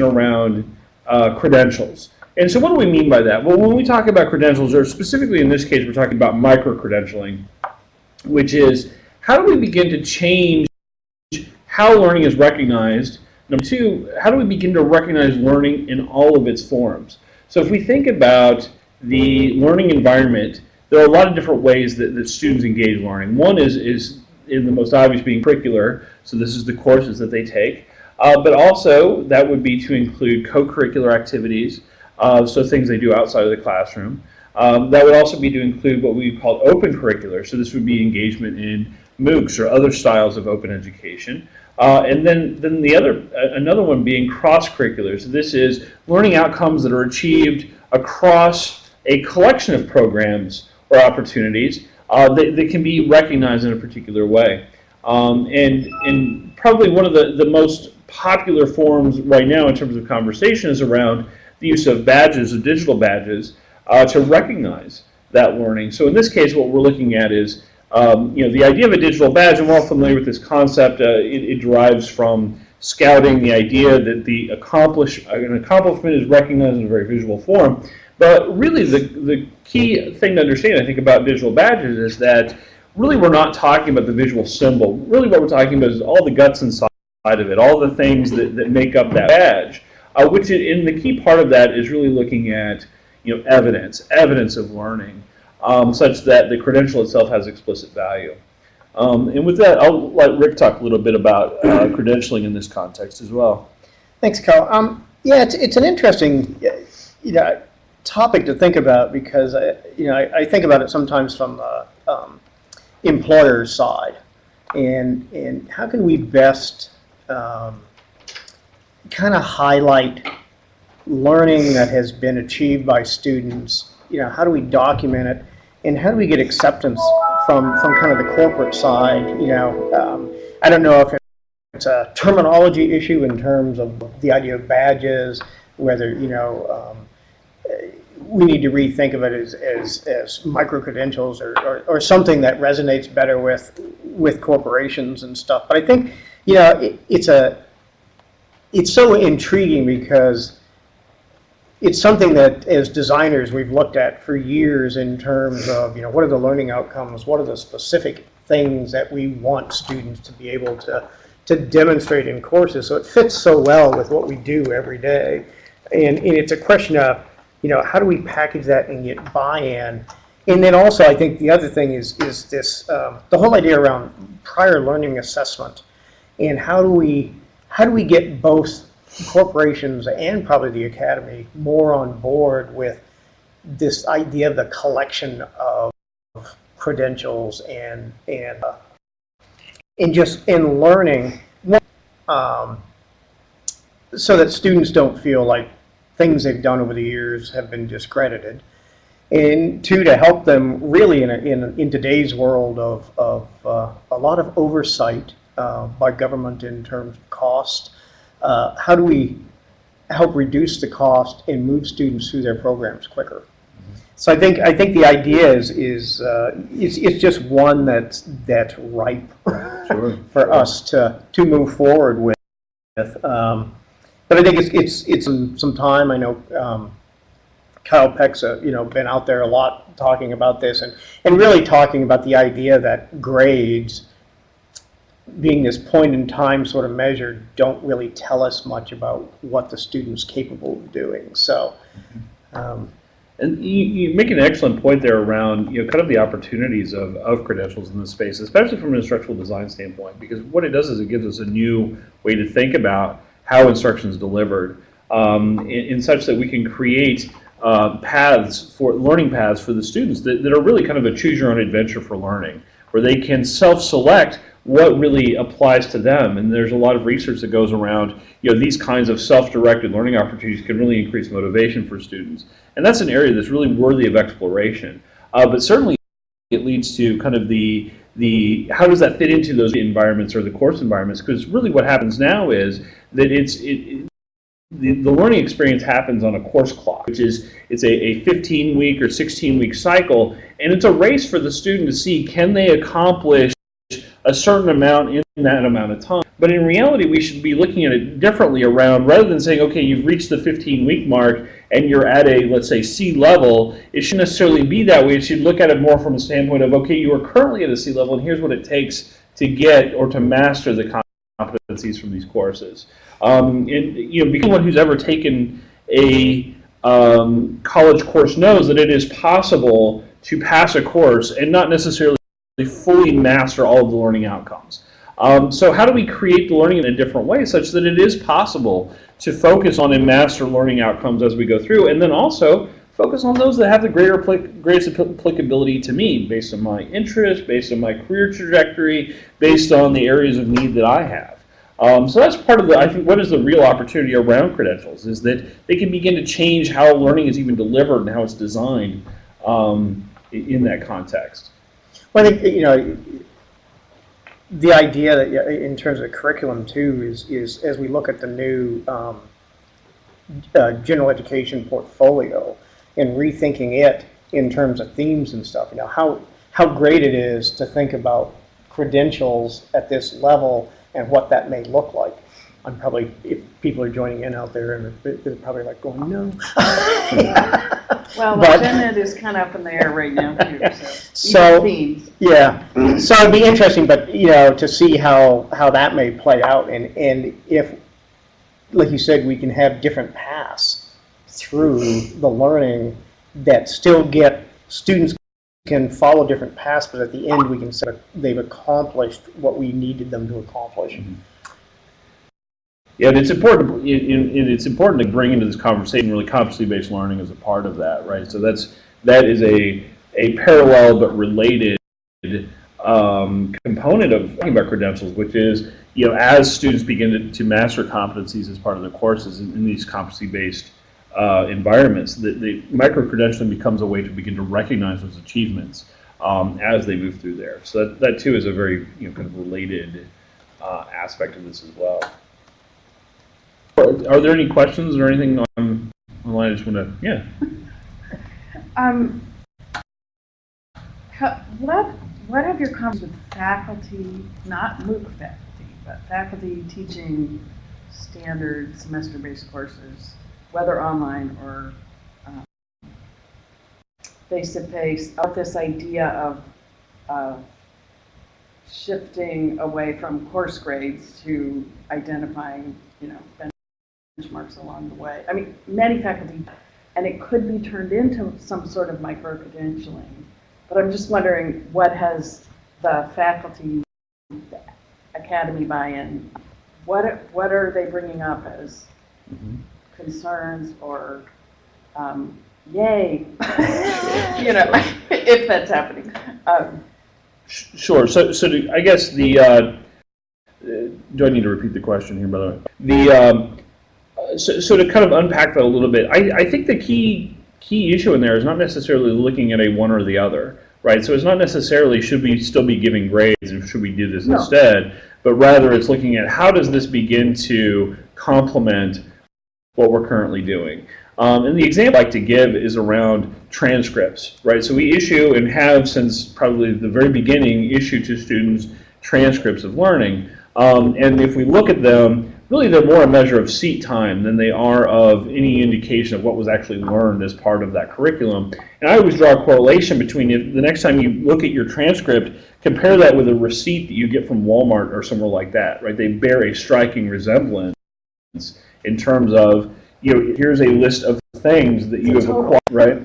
around uh, credentials. And so what do we mean by that? Well, when we talk about credentials, or specifically in this case, we're talking about micro-credentialing, which is how do we begin to change how learning is recognized? Number two, how do we begin to recognize learning in all of its forms? So if we think about the learning environment, there are a lot of different ways that, that students engage learning. One is, is in the most obvious being curricular, so this is the courses that they take. Uh, but also, that would be to include co-curricular activities, uh, so things they do outside of the classroom. Um, that would also be to include what we call open curricular, so this would be engagement in MOOCs or other styles of open education. Uh, and then, then the other, another one being cross-curricular. So this is learning outcomes that are achieved across a collection of programs or opportunities uh, that, that can be recognized in a particular way. Um, and, and probably one of the, the most popular forms right now in terms of conversation is around the use of badges, of digital badges, uh, to recognize that learning. So in this case, what we're looking at is, um, you know, the idea of a digital badge, and we're all familiar with this concept, uh, it, it, derives from scouting, the idea that the accomplish, an accomplishment is recognized in a very visual form. But really the, the key thing to understand, I think, about digital badges is that really we're not talking about the visual symbol. Really what we're talking about is all the guts inside of it, all the things that, that make up that badge. Uh, which and the key part of that is really looking at you know, evidence, evidence of learning, um, such that the credential itself has explicit value. Um, and with that, I'll let Rick talk a little bit about uh, credentialing in this context as well. Thanks, Carl. Um, yeah, it's, it's an interesting you know, topic to think about because I, you know, I, I think about it sometimes from the um, employer's side. And, and how can we best um, kind of highlight learning that has been achieved by students, you know, how do we document it, and how do we get acceptance from, from kind of the corporate side, you know, um, I don't know if it's a terminology issue in terms of the idea of badges, whether, you know, um, we need to rethink of it as, as, as micro-credentials or, or, or, something that resonates better with, with corporations and stuff. But I think, you know, it, it's a, it's so intriguing because it's something that as designers we've looked at for years in terms of, you know, what are the learning outcomes, what are the specific things that we want students to be able to, to demonstrate in courses. So it fits so well with what we do every day. And, and it's a question of, you know, how do we package that and get buy-in? And then also I think the other thing is, is this, um, the whole idea around prior learning assessment and how do we how do we get both corporations and probably the academy more on board with this idea of the collection of credentials and and uh, and just in learning um, so that students don't feel like things they've done over the years have been discredited. And two to help them really in, a, in, in today's world of, of uh, a lot of oversight uh, by government in terms of cost? Uh, how do we help reduce the cost and move students through their programs quicker? So I think I think the idea is is uh, it's, it's just one that's that's ripe sure. for us to to move forward with. Um, but I think it's it's it's some, some time. I know um, Kyle Peck's uh, you know been out there a lot talking about this and and really talking about the idea that grades being this point in time sort of measure don't really tell us much about what the student's capable of doing. So, um, and you, you, make an excellent point there around you know kind of the opportunities of, of credentials in this space, especially from an instructional design standpoint, because what it does is it gives us a new way to think about how instruction is delivered um, in, in, such that we can create uh, paths for learning paths for the students that, that are really kind of a choose your own adventure for learning, where they can self-select what really applies to them. And there's a lot of research that goes around, you know, these kinds of self-directed learning opportunities can really increase motivation for students. And that's an area that's really worthy of exploration. Uh, but certainly it leads to kind of the, the, how does that fit into those environments or the course environments? Because really what happens now is that it's, it, the, the learning experience happens on a course clock, which is it's a, a 15 week or 16 week cycle, and it's a race for the student to see can they accomplish a certain amount in that amount of time. But in reality, we should be looking at it differently around, rather than saying, okay, you've reached the 15-week mark and you're at a, let's say, C level, it shouldn't necessarily be that way. It should look at it more from a standpoint of, okay, you are currently at a C level and here's what it takes to get or to master the competencies from these courses. Um, and, you know, anyone who's ever taken a um, college course knows that it is possible to pass a course and not necessarily fully master all of the learning outcomes. Um, so how do we create the learning in a different way such that it is possible to focus on and master learning outcomes as we go through and then also focus on those that have the greater greatest applicability to me based on my interest, based on my career trajectory, based on the areas of need that I have. Um, so that's part of the, I think, what is the real opportunity around credentials is that they can begin to change how learning is even delivered and how it's designed um, in that context. Well, I think, you know, the idea that, in terms of curriculum too, is, is as we look at the new um, uh, general education portfolio and rethinking it in terms of themes and stuff, you know, how, how great it is to think about credentials at this level and what that may look like. I'm probably, if people are joining in out there, and they're they're probably like going, no. Well, the But- gen ed is kind of up in the air right now too, so. So- these themes. Yeah, so it'd be interesting, but, you know, to see how, how that may play out, and, and if, like you said, we can have different paths through the learning that still get, students can follow different paths, but at the end, we can say they've accomplished what we needed them to accomplish. Mm-hmm. Yeah, and it's important. It, it, it's important to bring into this conversation really competency-based learning as a part of that, right? So that's that is a a parallel but related um, component of talking about credentials, which is you know as students begin to, to master competencies as part of their courses in, in these competency-based uh, environments, the, the micro-credentialing becomes a way to begin to recognize those achievements um, as they move through there. So that, that too is a very you know kind of related uh, aspect of this as well. Are there any questions or anything on online? I just want to, yeah. Um, what, what have your comments with faculty, not MOOC faculty, but faculty teaching standard semester-based courses, whether online or um, face-to-face, about this idea of shifting away from course grades to identifying, you know, benchmarks along the way. I mean, many faculty, and it could be turned into some sort of micro-credentialing. But I'm just wondering, what has the faculty the academy buy-in, what, what are they bringing up as concerns or, um, yay? You know, if that's happening. Um, Sure. So, so do, I guess the, uh, do I need to repeat the question here, by the way? The, um, so, so to kind of unpack that a little bit, I, I think the key, key issue in there is not necessarily looking at a one or the other, right? So it's not necessarily should we still be giving grades and should we do this No. instead, but rather it's looking at how does this begin to complement what we're currently doing. Um, and the example I like to give is around transcripts, right? So we issue and have since probably the very beginning issued to students transcripts of learning. Um, and if we look at them, really they're more a measure of seat time than they are of any indication of what was actually learned as part of that curriculum. And I always draw a correlation between if the next time you look at your transcript, compare that with a receipt that you get from Walmart or somewhere like that, right? They bear a striking resemblance in terms of, you know, here's a list of things that you have acquired, right?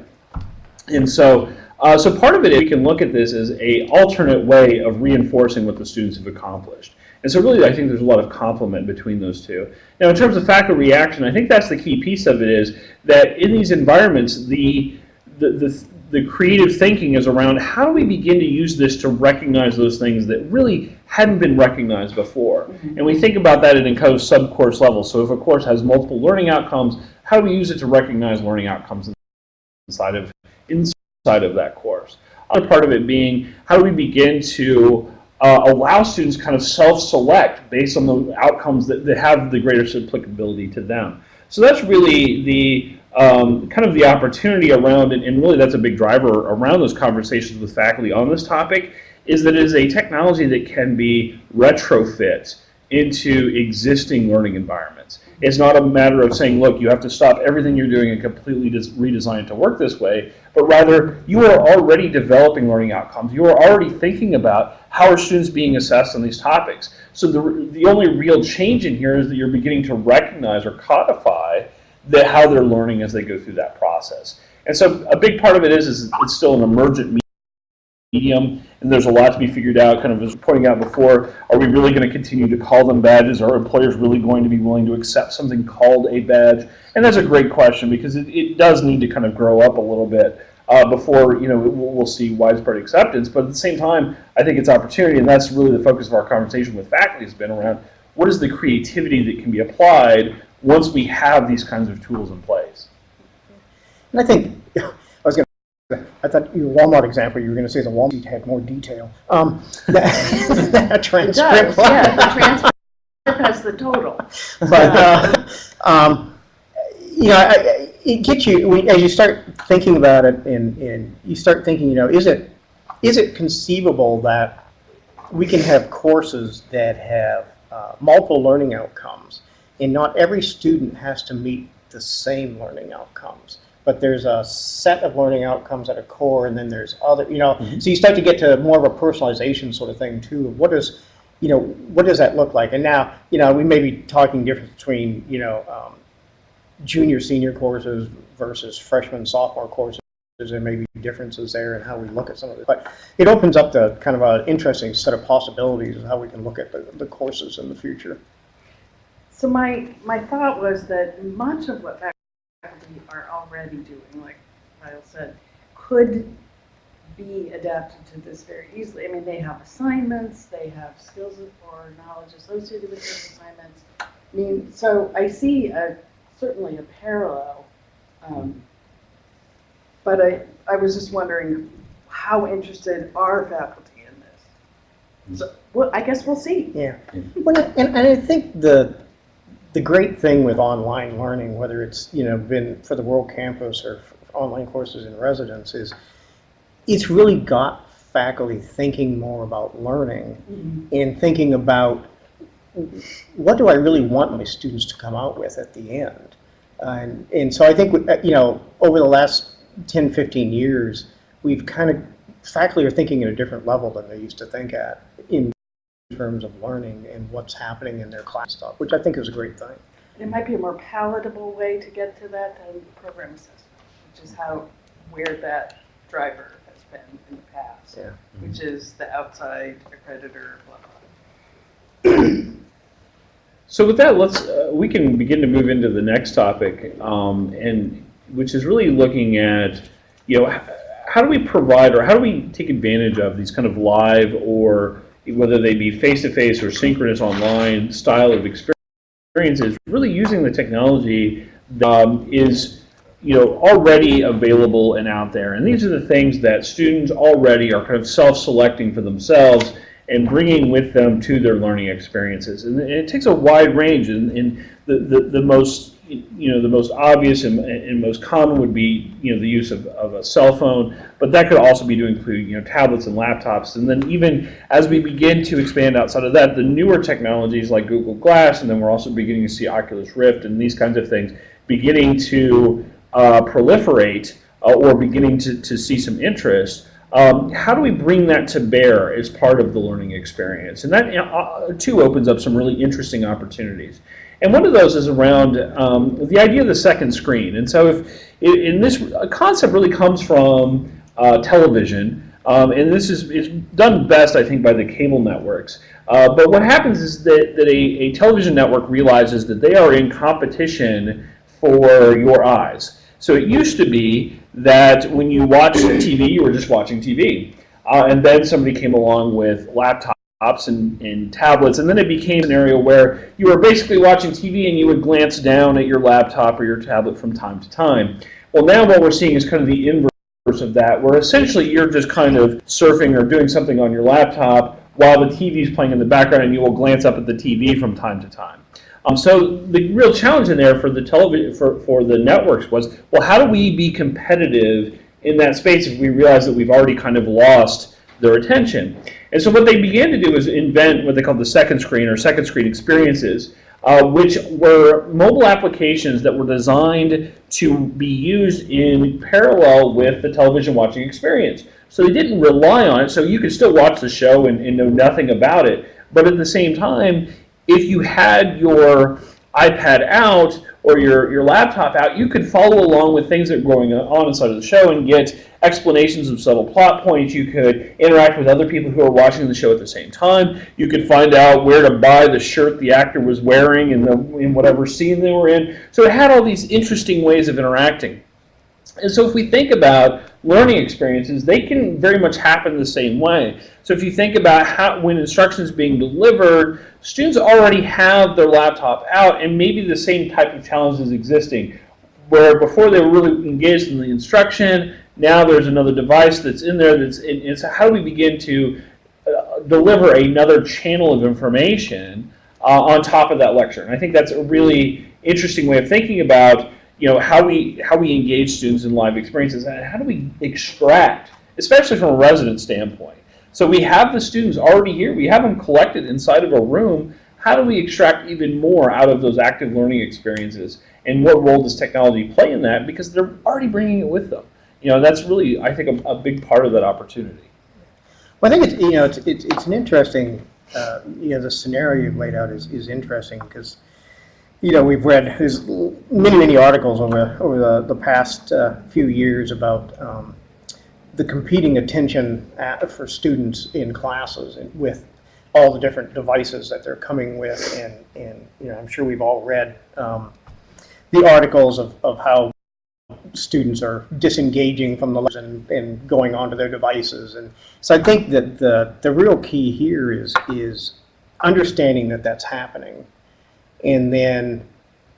And so, uh, so part of it, we can look at this as a alternate way of reinforcing what the students have accomplished. And so really I think there's a lot of complement between those two. Now in terms of faculty reaction, I think that's the key piece of it is that in these environments, the, the, the, the creative thinking is around how do we begin to use this to recognize those things that really hadn't been recognized before. Mm-hmm. And we think about that at of sub-course level. So if a course has multiple learning outcomes, how do we use it to recognize learning outcomes inside of, inside of that course? Other part of it being how do we begin to uh, allow students kind of self-select based on the outcomes that, that have the greatest applicability to them. So that's really the um, kind of the opportunity around it, and really that's a big driver around those conversations with faculty on this topic, is that it is a technology that can be retrofit into existing learning environments. It's not a matter of saying, look, you have to stop everything you're doing and completely redesign it to work this way, but rather you are already developing learning outcomes. You are already thinking about how are students being assessed on these topics. So the, the only real change in here is that you're beginning to recognize or codify the, how they're learning as they go through that process. And so a big part of it is, is it's still an emergent medium, and there's a lot to be figured out, kind of as pointing out before, are we really going to continue to call them badges? Are employers really going to be willing to accept something called a badge? And that's a great question because it, it does need to kind of grow up a little bit uh, before, you know, we'll, we'll see widespread acceptance. But at the same time, I think it's opportunity, and that's really the focus of our conversation with faculty has been around what is the creativity that can be applied once we have these kinds of tools in place. And I think, I was going to, I thought your Walmart example, you were going to say the Walmart had more detail. Um, that, that It transcript. does, yeah, the transcript has the total. But, uh, um, you know, I, I- it gets you, when- as you start thinking about it and, and you start thinking, you know, is it, is it conceivable that we can have courses that have uh, multiple learning outcomes and not every student has to meet the same learning outcomes? But there's a set of learning outcomes at a core and then there's other, you know, so you start to get to more of a personalization sort of thing too. What is, you know, what does that look like? And now, you know, we may be talking difference between, you know, um, junior, senior courses versus freshman, sophomore courses. There may be differences there in how we look at some of it. But it opens up the kind of an interesting set of possibilities of how we can look at the, the courses in the future. So my, my thought was that much of what faculty are already doing, like Kyle said, could be adapted to this very easily. I mean, they have assignments, they have skills or knowledge associated with those assignments. I mean, so I see a, certainly a parallel. um, But I, I was just wondering, how interested are faculty in this? So, well, I guess we'll see. Yeah. Well, and, and I think the, the great thing with online learning, whether it's, you know, been for the World Campus or online courses in residence, is it's really got faculty thinking more about learning and thinking about what do I really want my students to come out with at the end? And, and so I think, uh, you know, over the last 10, 15 years, we've kind of, faculty are thinking at a different level than they used to think at in terms of learning and what's happening in their class stuff, which I think is a great thing. It might be a more palatable way to get to that than program assessment, which is how, where that driver has been in the past. Yeah. Which is the outside accreditor, blah, blah. So with that, let's uh, we can begin to move into the next topic, um, and which is really looking at you know how do we provide or how do we take advantage of these kind of live or whether they be face to face or synchronous online style of experiences, really using the technology that um, is you know already available and out there, and these are the things that students already are kind of self-selecting for themselves and bringing with them to their learning experiences. And it takes a wide range, and, and the, the, the most you know the most obvious and, and most common would be you know the use of, of a cell phone, but that could also be to include you know tablets and laptops. And then even as we begin to expand outside of that, the newer technologies like Google Glass, and then we're also beginning to see Oculus Rift and these kinds of things beginning to uh, proliferate uh, or beginning to, to see some interest. Um, how do we bring that to bear as part of the learning experience? And that uh, too opens up some really interesting opportunities. And one of those is around um, the idea of the second screen. And so, if in this concept really comes from uh, television, um, and this is, is done best, I think, by the cable networks. Uh, but what happens is that, that a, a television network realizes that they are in competition for your eyes. So it used to be that when you watched TV, you were just watching TV. Uh, and then somebody came along with laptops and, and tablets, and then it became an area where you were basically watching TV and you would glance down at your laptop or your tablet from time to time. Well, now what we're seeing is kind of the inverse of that, where essentially you're just kind of surfing or doing something on your laptop while the TV is playing in the background, and you will glance up at the TV from time to time. Um, so the real challenge in there for the television for, for the networks was, well, how do we be competitive in that space if we realize that we've already kind of lost their attention. And so what they began to do is invent what they called the second screen or second screen experiences, uh, which were mobile applications that were designed to be used in parallel with the television watching experience. So they didn't rely on it, so you could still watch the show and, and know nothing about it. But at the same time, if you had your iPad out or your, your laptop out, you could follow along with things that were going on inside of the show and get explanations of subtle plot points. You could interact with other people who are watching the show at the same time. You could find out where to buy the shirt the actor was wearing in, the, in whatever scene they were in. So it had all these interesting ways of interacting. And so if we think about learning experiences, they can very much happen the same way. So if you think about how when instruction is being delivered, students already have their laptop out and maybe the same type of challenges existing. Where before they were really engaged in the instruction, now there's another device that's in there that's in, and so how do we begin to uh, deliver another channel of information uh, on top of that lecture? And I think that's a really interesting way of thinking about you know how we how we engage students in live experiences and how do we extract, especially from a resident standpoint. So we have the students already here. We have them collected inside of a room. How do we extract even more out of those active learning experiences? And what role does technology play in that? Because they're already bringing it with them. You know, that's really, I think, a, a big part of that opportunity. Well, I think it's, you know, it's, it's, it's an interesting, uh, you know, the scenario you've laid out is, is interesting because, you know, we've read many, many articles over, over the, the past uh, few years about um, the competing attention at, for students in classes and with all the different devices that they're coming with. And, and you know, I'm sure we've all read um, the articles of, of how students are disengaging from the lesson and going onto their devices. And so I think that the, the real key here is, is understanding that that's happening and then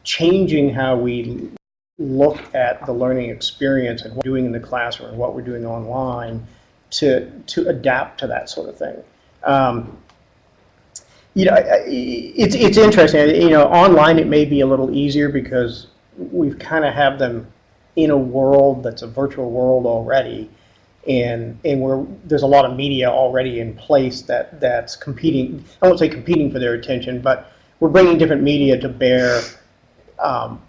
changing how we look at the learning experience and what we're doing in the classroom and what we're doing online to, to adapt to that sort of thing. Um, you know, it's, it's interesting, you know, online it may be a little easier because we've kind of have them in a world that's a virtual world already. And, and we're, there's a lot of media already in place that, that's competing, I won't say competing for their attention, but we're bringing different media to bear um,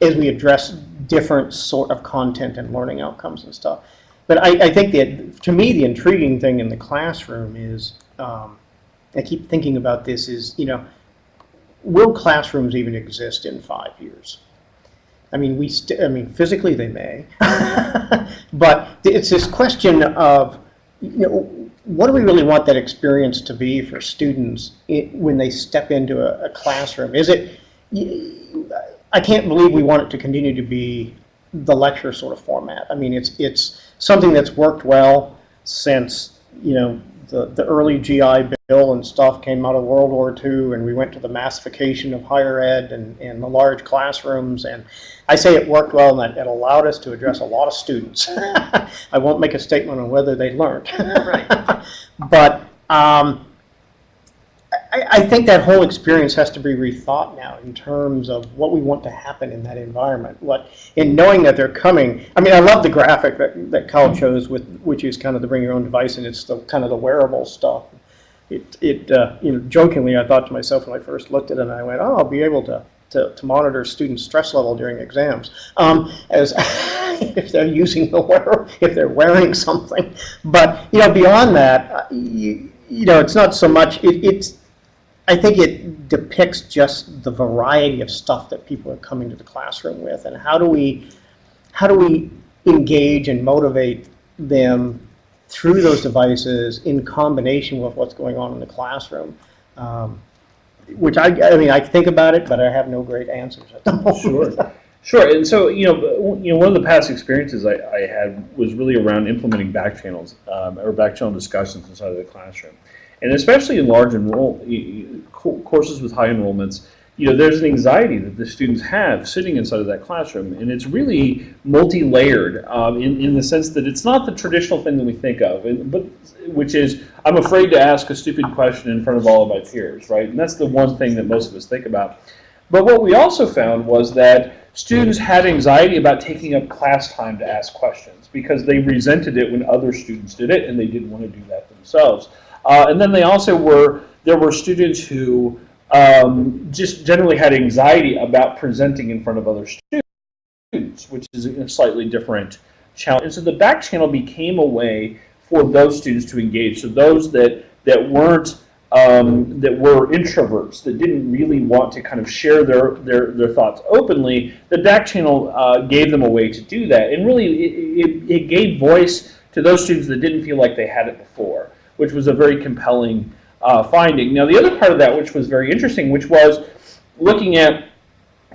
as we address different sort of content and learning outcomes and stuff. But I, I think that, to me, the intriguing thing in the classroom is, um, I keep thinking about this, is, you know, will classrooms even exist in five years? I mean, we, I mean, physically they may, but it's this question of, you know, what do we really want that experience to be for students when they step into a, a classroom? Is it, I can't believe we want it to continue to be the lecture sort of format. I mean, it's it's something that's worked well since you know the the early GI Bill and stuff came out of World War II, and we went to the massification of higher ed and, and the large classrooms. And I say it worked well, and that it allowed us to address a lot of students. I won't make a statement on whether they learned, Right. but. Um, I, I think that whole experience has to be rethought now in terms of what we want to happen in that environment. What, in knowing that they're coming. I mean, I love the graphic that, that Kyle chose with, which is kind of the bring your own device, and it's the kind of the wearable stuff. It, it, uh, you know, jokingly, I thought to myself when I first looked at it, and I went, oh, I'll be able to, to, to monitor students' stress level during exams, um, as if they're using the wear, if they're wearing something. But you know, beyond that, uh, you, you know, it's not so much. It, it's I think it depicts just the variety of stuff that people are coming to the classroom with, and how do we, how do we engage and motivate them through those devices in combination with what's going on in the classroom. Um, which I, I mean, I think about it, but I have no great answers at the moment. Sure. Sure, and so you know, you know, one of the past experiences I, I had was really around implementing back channels um, or back channel discussions inside of the classroom, and especially in large enroll courses with high enrollments. You know, there's an anxiety that the students have sitting inside of that classroom, and it's really multi-layered um, in in the sense that it's not the traditional thing that we think of, and, but which is I'm afraid to ask a stupid question in front of all of my peers, right? And that's the one thing that most of us think about. But what we also found was that students had anxiety about taking up class time to ask questions because they resented it when other students did it and they didn't want to do that themselves. Uh, and then they also were, there were students who um, just generally had anxiety about presenting in front of other students, which is a slightly different challenge. And so the back channel became a way for those students to engage. So those that, that weren't um, that were introverts that didn't really want to kind of share their their, their thoughts openly, the back channel uh, gave them a way to do that, and really it, it, it gave voice to those students that didn't feel like they had it before, which was a very compelling uh, finding. Now the other part of that, which was very interesting, which was looking at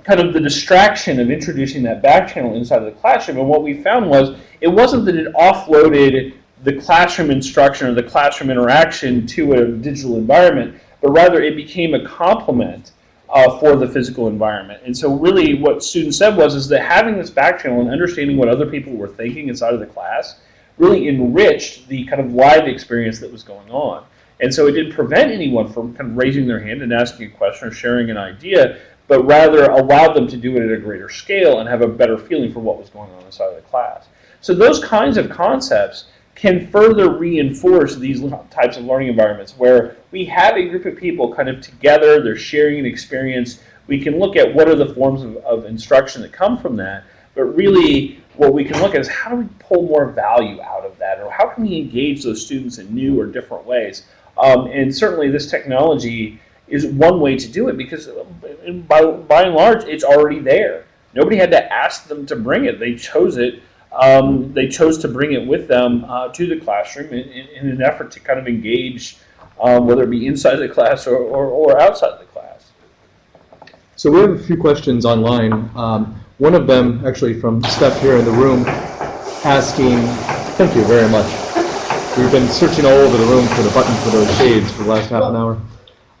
kind of the distraction of introducing that back channel inside of the classroom, and what we found was it wasn't that it offloaded the classroom instruction or the classroom interaction to a digital environment, but rather it became a complement uh, for the physical environment. And so really what students said was is that having this back channel and understanding what other people were thinking inside of the class really enriched the kind of live experience that was going on. And so it didn't prevent anyone from kind of raising their hand and asking a question or sharing an idea, but rather allowed them to do it at a greater scale and have a better feeling for what was going on inside of the class. So those kinds of concepts can further reinforce these types of learning environments where we have a group of people kind of together, they're sharing an experience. We can look at what are the forms of, of instruction that come from that, but really what we can look at is how do we pull more value out of that, or how can we engage those students in new or different ways. Um, and certainly this technology is one way to do it because by, by and large, it's already there. Nobody had to ask them to bring it. They chose it um, they chose to bring it with them uh, to the classroom in, in, in, an effort to kind of engage, um, whether it be inside the class or, or, or, outside the class. So we have a few questions online. Um, one of them, actually from Steph here in the room, asking, thank you very much. We've been searching all over the room for the button for those shades for the last half an hour.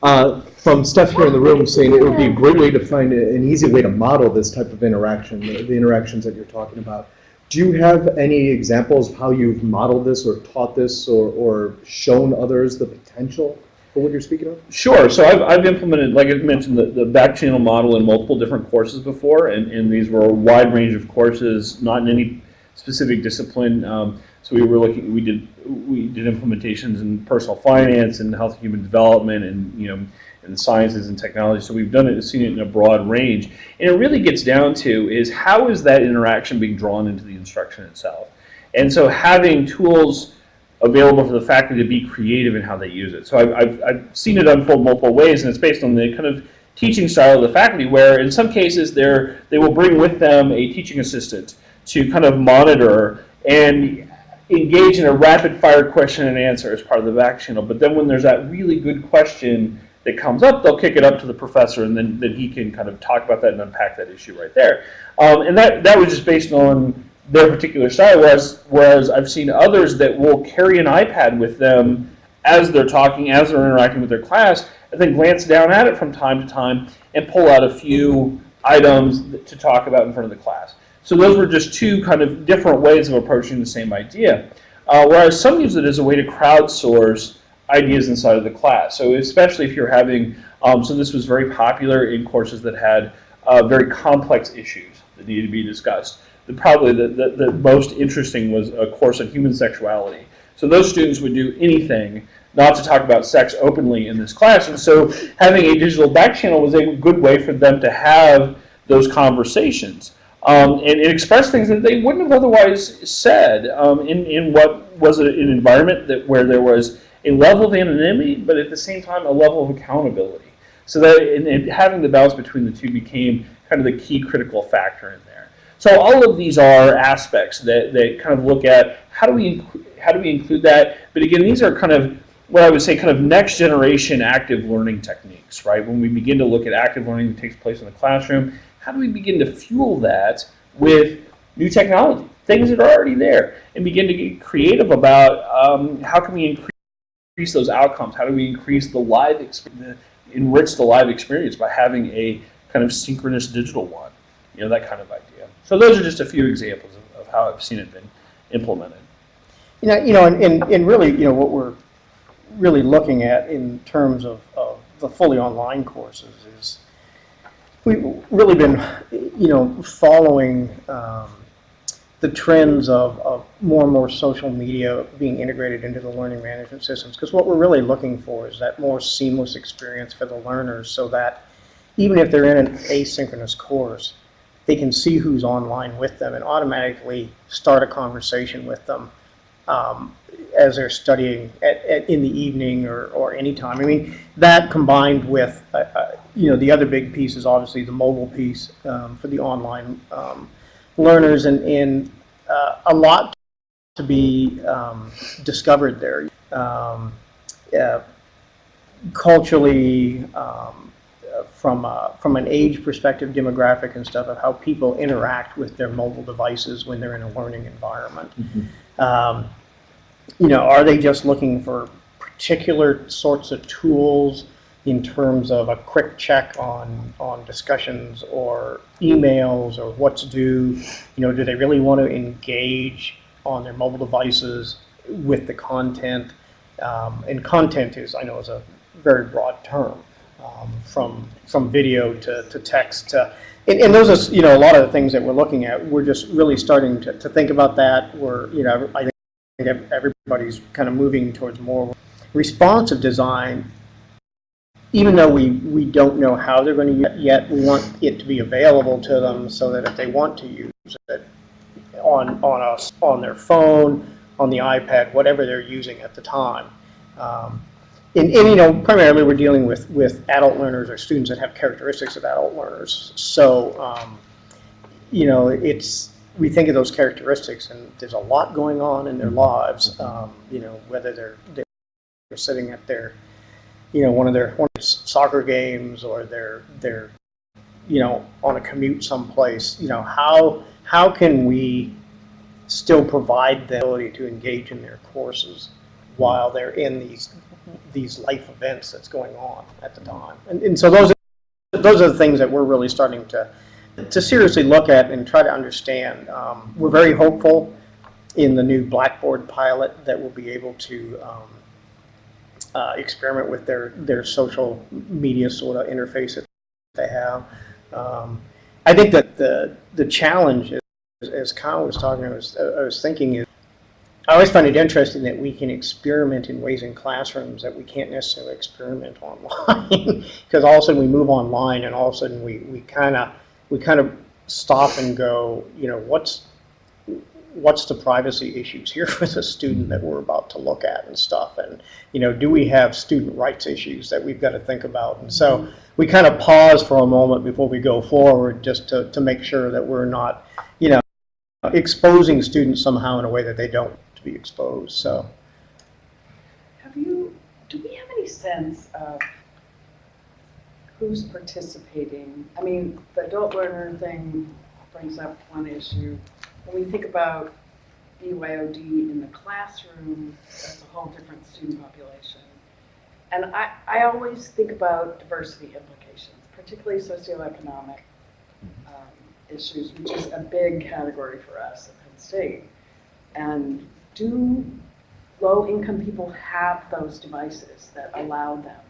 Uh, from Steph here in the room saying it would be a great way to find a, an easy way to model this type of interaction, the, the interactions that you're talking about. Do you have any examples of how you've modeled this or taught this or, or shown others the potential for what you're speaking of? Sure. So I've, I've implemented, like I mentioned, the, the back channel model in multiple different courses before, and, and these were a wide range of courses, not in any specific discipline. Um, so we were looking, we did, we did implementations in personal finance and health and human development and, you know, and sciences and technology. So we've done it, seen it in a broad range. And it really gets down to is how is that interaction being drawn into the instruction itself? And so having tools available for the faculty to be creative in how they use it. So I've, I've, I've seen it unfold multiple ways, and it's based on the kind of teaching style of the faculty, where in some cases they're, they will bring with them a teaching assistant to kind of monitor and engage in a rapid fire question and answer as part of the back channel. But then when there's that really good question that comes up, they'll kick it up to the professor, and then, then he can kind of talk about that and unpack that issue right there. Um, and that, that was just based on their particular style, whereas, whereas I've seen others that will carry an iPad with them as they're talking, as they're interacting with their class, and then glance down at it from time to time and pull out a few items to talk about in front of the class. So those were just two kind of different ways of approaching the same idea. Uh, whereas some use it as a way to crowdsource ideas inside of the class. So especially if you're having, um, so this was very popular in courses that had uh, very complex issues that needed to be discussed. The, probably the, the, the, most interesting was a course on human sexuality. So those students would do anything not to talk about sex openly in this class. And so having a digital back channel was a good way for them to have those conversations. Um, and, and, express things that they wouldn't have otherwise said um, in, in what was an environment that where there was a level of anonymity, but at the same time, a level of accountability. So that and, and having the balance between the two became kind of the key critical factor in there. So all of these are aspects that, that kind of look at how do we how do we include that? But again, these are kind of what I would say kind of next generation active learning techniques, right? When we begin to look at active learning that takes place in the classroom, how do we begin to fuel that with new technology, things that are already there, and begin to get creative about um, how can we increase those outcomes? How do we increase the live experience, enrich the live experience by having a kind of synchronous digital one? You know, that kind of idea. So those are just a few examples of, of how I've seen it been implemented. You know, you know, and, and, and really, you know, what we're really looking at in terms of, of the fully online courses is we've really been, you know, following um, the trends of, of more and more social media being integrated into the learning management systems. Because what we're really looking for is that more seamless experience for the learners so that even if they're in an asynchronous course, they can see who's online with them and automatically start a conversation with them um, as they're studying at, at, in the evening or, or any time. I mean, that combined with, uh, uh, you know, the other big piece is obviously the mobile piece um, for the online um, learners and, and uh, a lot to be um, discovered there. Um, uh, culturally, um, from, uh, from an age perspective, demographic and stuff of how people interact with their mobile devices when they're in a learning environment. Um, you know, are they just looking for particular sorts of tools in terms of a quick check on, on discussions or emails or what's due? You know, do they really want to engage on their mobile devices with the content? Um, and content is, I know, is a very broad term, um, from, from video to, to text to, and, and those are, you know, a lot of the things that we're looking at. We're just really starting to, to think about that. We're, you know, I think everybody's kind of moving towards more responsive design. Even though we, we don't know how they're going to use it yet, we want it to be available to them so that if they want to use it on, on us, on their phone, on the iPad, whatever they're using at the time. Um, and, and, you know, primarily we're dealing with, with adult learners or students that have characteristics of adult learners. So, um, you know, it's, we think of those characteristics, and there's a lot going on in their lives. Um, you know, whether they're they're sitting at their, you know, one of their one of their soccer games, or they're they're, you know, on a commute someplace. You know, how how can we still provide the ability to engage in their courses while they're in these these life events that's going on at the time? And, and so those are, those are the things that we're really starting to to seriously look at and try to understand. Um, we're very hopeful in the new Blackboard pilot that we'll be able to um, uh, experiment with their, their social media sort of interface that they have. Um, I think that the, the challenge, is, as Kyle was talking, I was, I was thinking is, I always find it interesting that we can experiment in ways in classrooms that we can't necessarily experiment online. Because all of a sudden we move online and all of a sudden we, we kind of we kind of stop and go, you know, what's what's the privacy issues here for the student that we're about to look at and stuff and you know do we have student rights issues that we've got to think about and so we kind of pause for a moment before we go forward just to, to make sure that we're not you know exposing students somehow in a way that they don't be exposed so Have you, do we have any sense of who's participating? I mean, the adult learner thing brings up one issue. When we think about BYOD in the classroom, that's a whole different student population. And I, I always think about diversity implications, particularly socioeconomic um, issues, which is a big category for us at Penn State. And do low-income people have those devices that allow them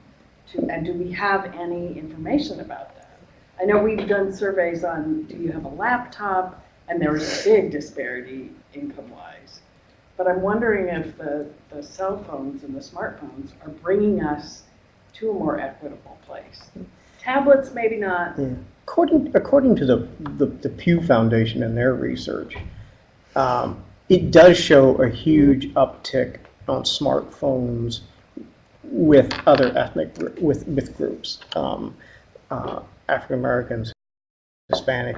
to, and do we have any information about that? I know we've done surveys on, do you have a laptop? And there was a big disparity income-wise. But I'm wondering if the, the cell phones and the smartphones are bringing us to a more equitable place. Tablets, maybe not. Yeah. According, according to the, the, the Pew Foundation and their research, um, it does show a huge uptick on smartphones with other ethnic, with, with groups, um, uh, African Americans, Hispanic.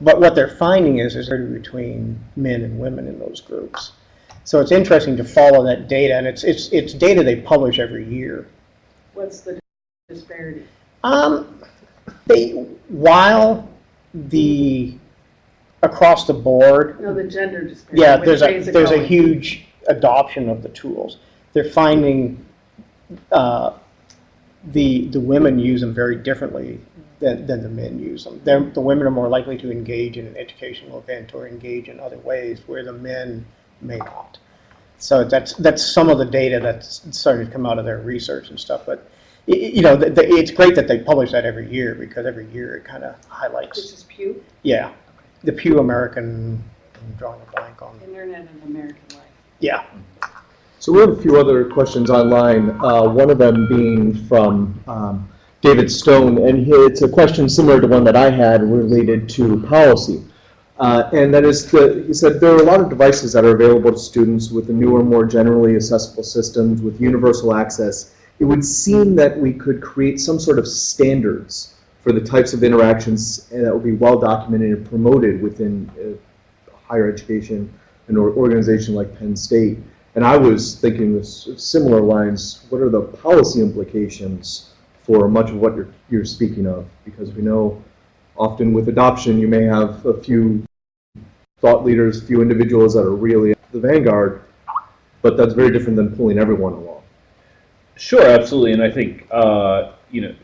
But what they're finding is, is between men and women in those groups. So it's interesting to follow that data, and it's, it's, it's data they publish every year. What's the disparity? Um, they, while the, across the board, No, the gender disparity. yeah, which there's a, ways it there's a going? huge adoption of the tools. They're finding, uh, the, the women use them very differently than, than the men use them. They're, the women are more likely to engage in an educational event or engage in other ways where the men may not. So that's, that's some of the data that's starting to come out of their research and stuff. But y- you know, it's great that they publish that every year because every year it kind of highlights. This is Pew, yeah, the Pew American, I'm drawing a blank on, Internet and American Life. yeah. So we have a few other questions online, uh, one of them being from um, David Stone, and he- it's a question similar to one that I had related to policy. Uh, And that is, the- he said, there are a lot of devices that are available to students with the newer, more generally accessible systems with universal access. It would seem that we could create some sort of standards for the types of interactions that would be well documented and promoted within uh, higher education, an organization like Penn State. And I was thinking with similar lines, what are the policy implications for much of what you're, you're speaking of? Because we know often with adoption, you may have a few thought leaders, few individuals that are really the vanguard, but that's very different than pulling everyone along. Sure, absolutely, and I think, uh, you know,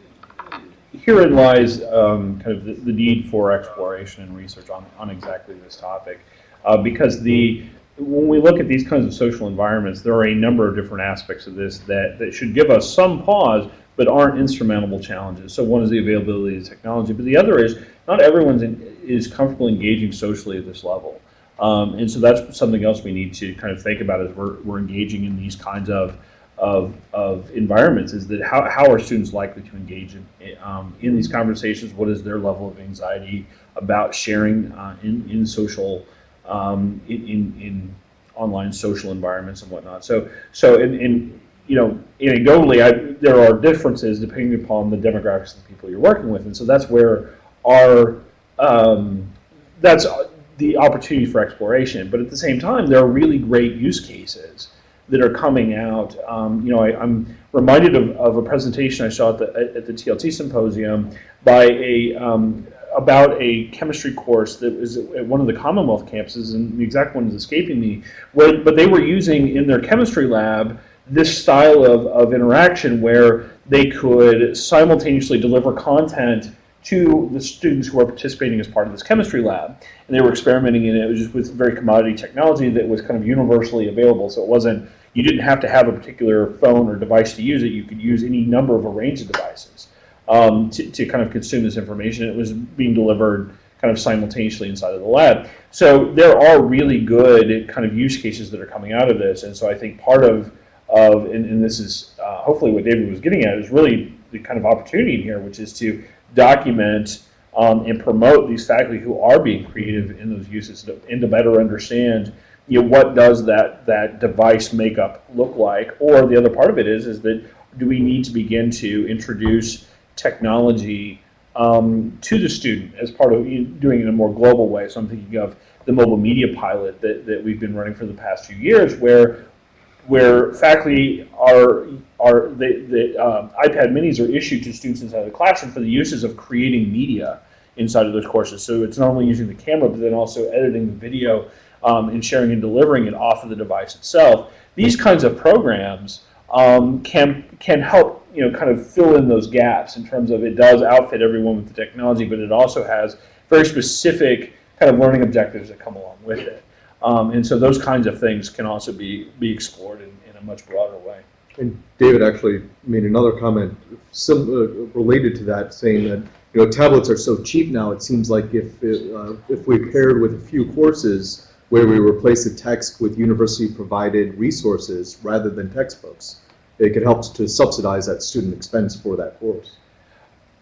herein lies um, kind of the, the need for exploration and research on, on exactly this topic. Uh, because the, when we look at these kinds of social environments, there are a number of different aspects of this that, that should give us some pause, but aren't insurmountable challenges. So one is the availability of technology, but the other is not everyone is comfortable engaging socially at this level. Um, and so that's something else we need to kind of think about as we're, we're engaging in these kinds of, of, of environments is that how, how are students likely to engage in, um, in these conversations? What is their level of anxiety about sharing uh, in, in social, um, in, in, in online social environments and whatnot? So, so in, in you know, anecdotally, I, there are differences depending upon the demographics of the people you're working with. And so that's where our, um, that's the opportunity for exploration. But at the same time, there are really great use cases that are coming out. Um, you know, I, I'm reminded of, of a presentation I saw at the, at the TLT symposium by a, um, about a chemistry course that was at one of the Commonwealth campuses, and the exact one is escaping me, where, but they were using in their chemistry lab this style of, of interaction where they could simultaneously deliver content to the students who are participating as part of this chemistry lab. And they were experimenting in it, it was just with very commodity technology that was kind of universally available. So it wasn't, you didn't have to have a particular phone or device to use it. You could use any number of a range of devices um, to, to kind of consume this information. It was being delivered kind of simultaneously inside of the lab. So there are really good kind of use cases that are coming out of this. And so I think part of, of and, and this is uh, hopefully what David was getting at, is really the kind of opportunity in here, which is to document um, and promote these faculty who are being creative in those uses to, and to better understand you know, what does that, that device makeup look like? Or the other part of it is, is that do we need to begin to introduce technology um, to the student as part of doing it in a more global way? So I'm thinking of the mobile media pilot that, that we've been running for the past few years where where faculty are are the, the um, iPad minis are issued to students inside the classroom for the uses of creating media inside of those courses. So it's not only using the camera, but then also editing the video um, and sharing and delivering it off of the device itself. These kinds of programs um, can can help you know kind of fill in those gaps in terms of it does outfit everyone with the technology, but it also has very specific kind of learning objectives that come along with it. Um, and so those kinds of things can also be, be explored in, in a much broader way. And David actually made another comment uh, related to that, saying that you know tablets are so cheap now. It seems like if it, uh, if we paired with a few courses where we replace the text with university-provided resources rather than textbooks, it could help to subsidize that student expense for that course.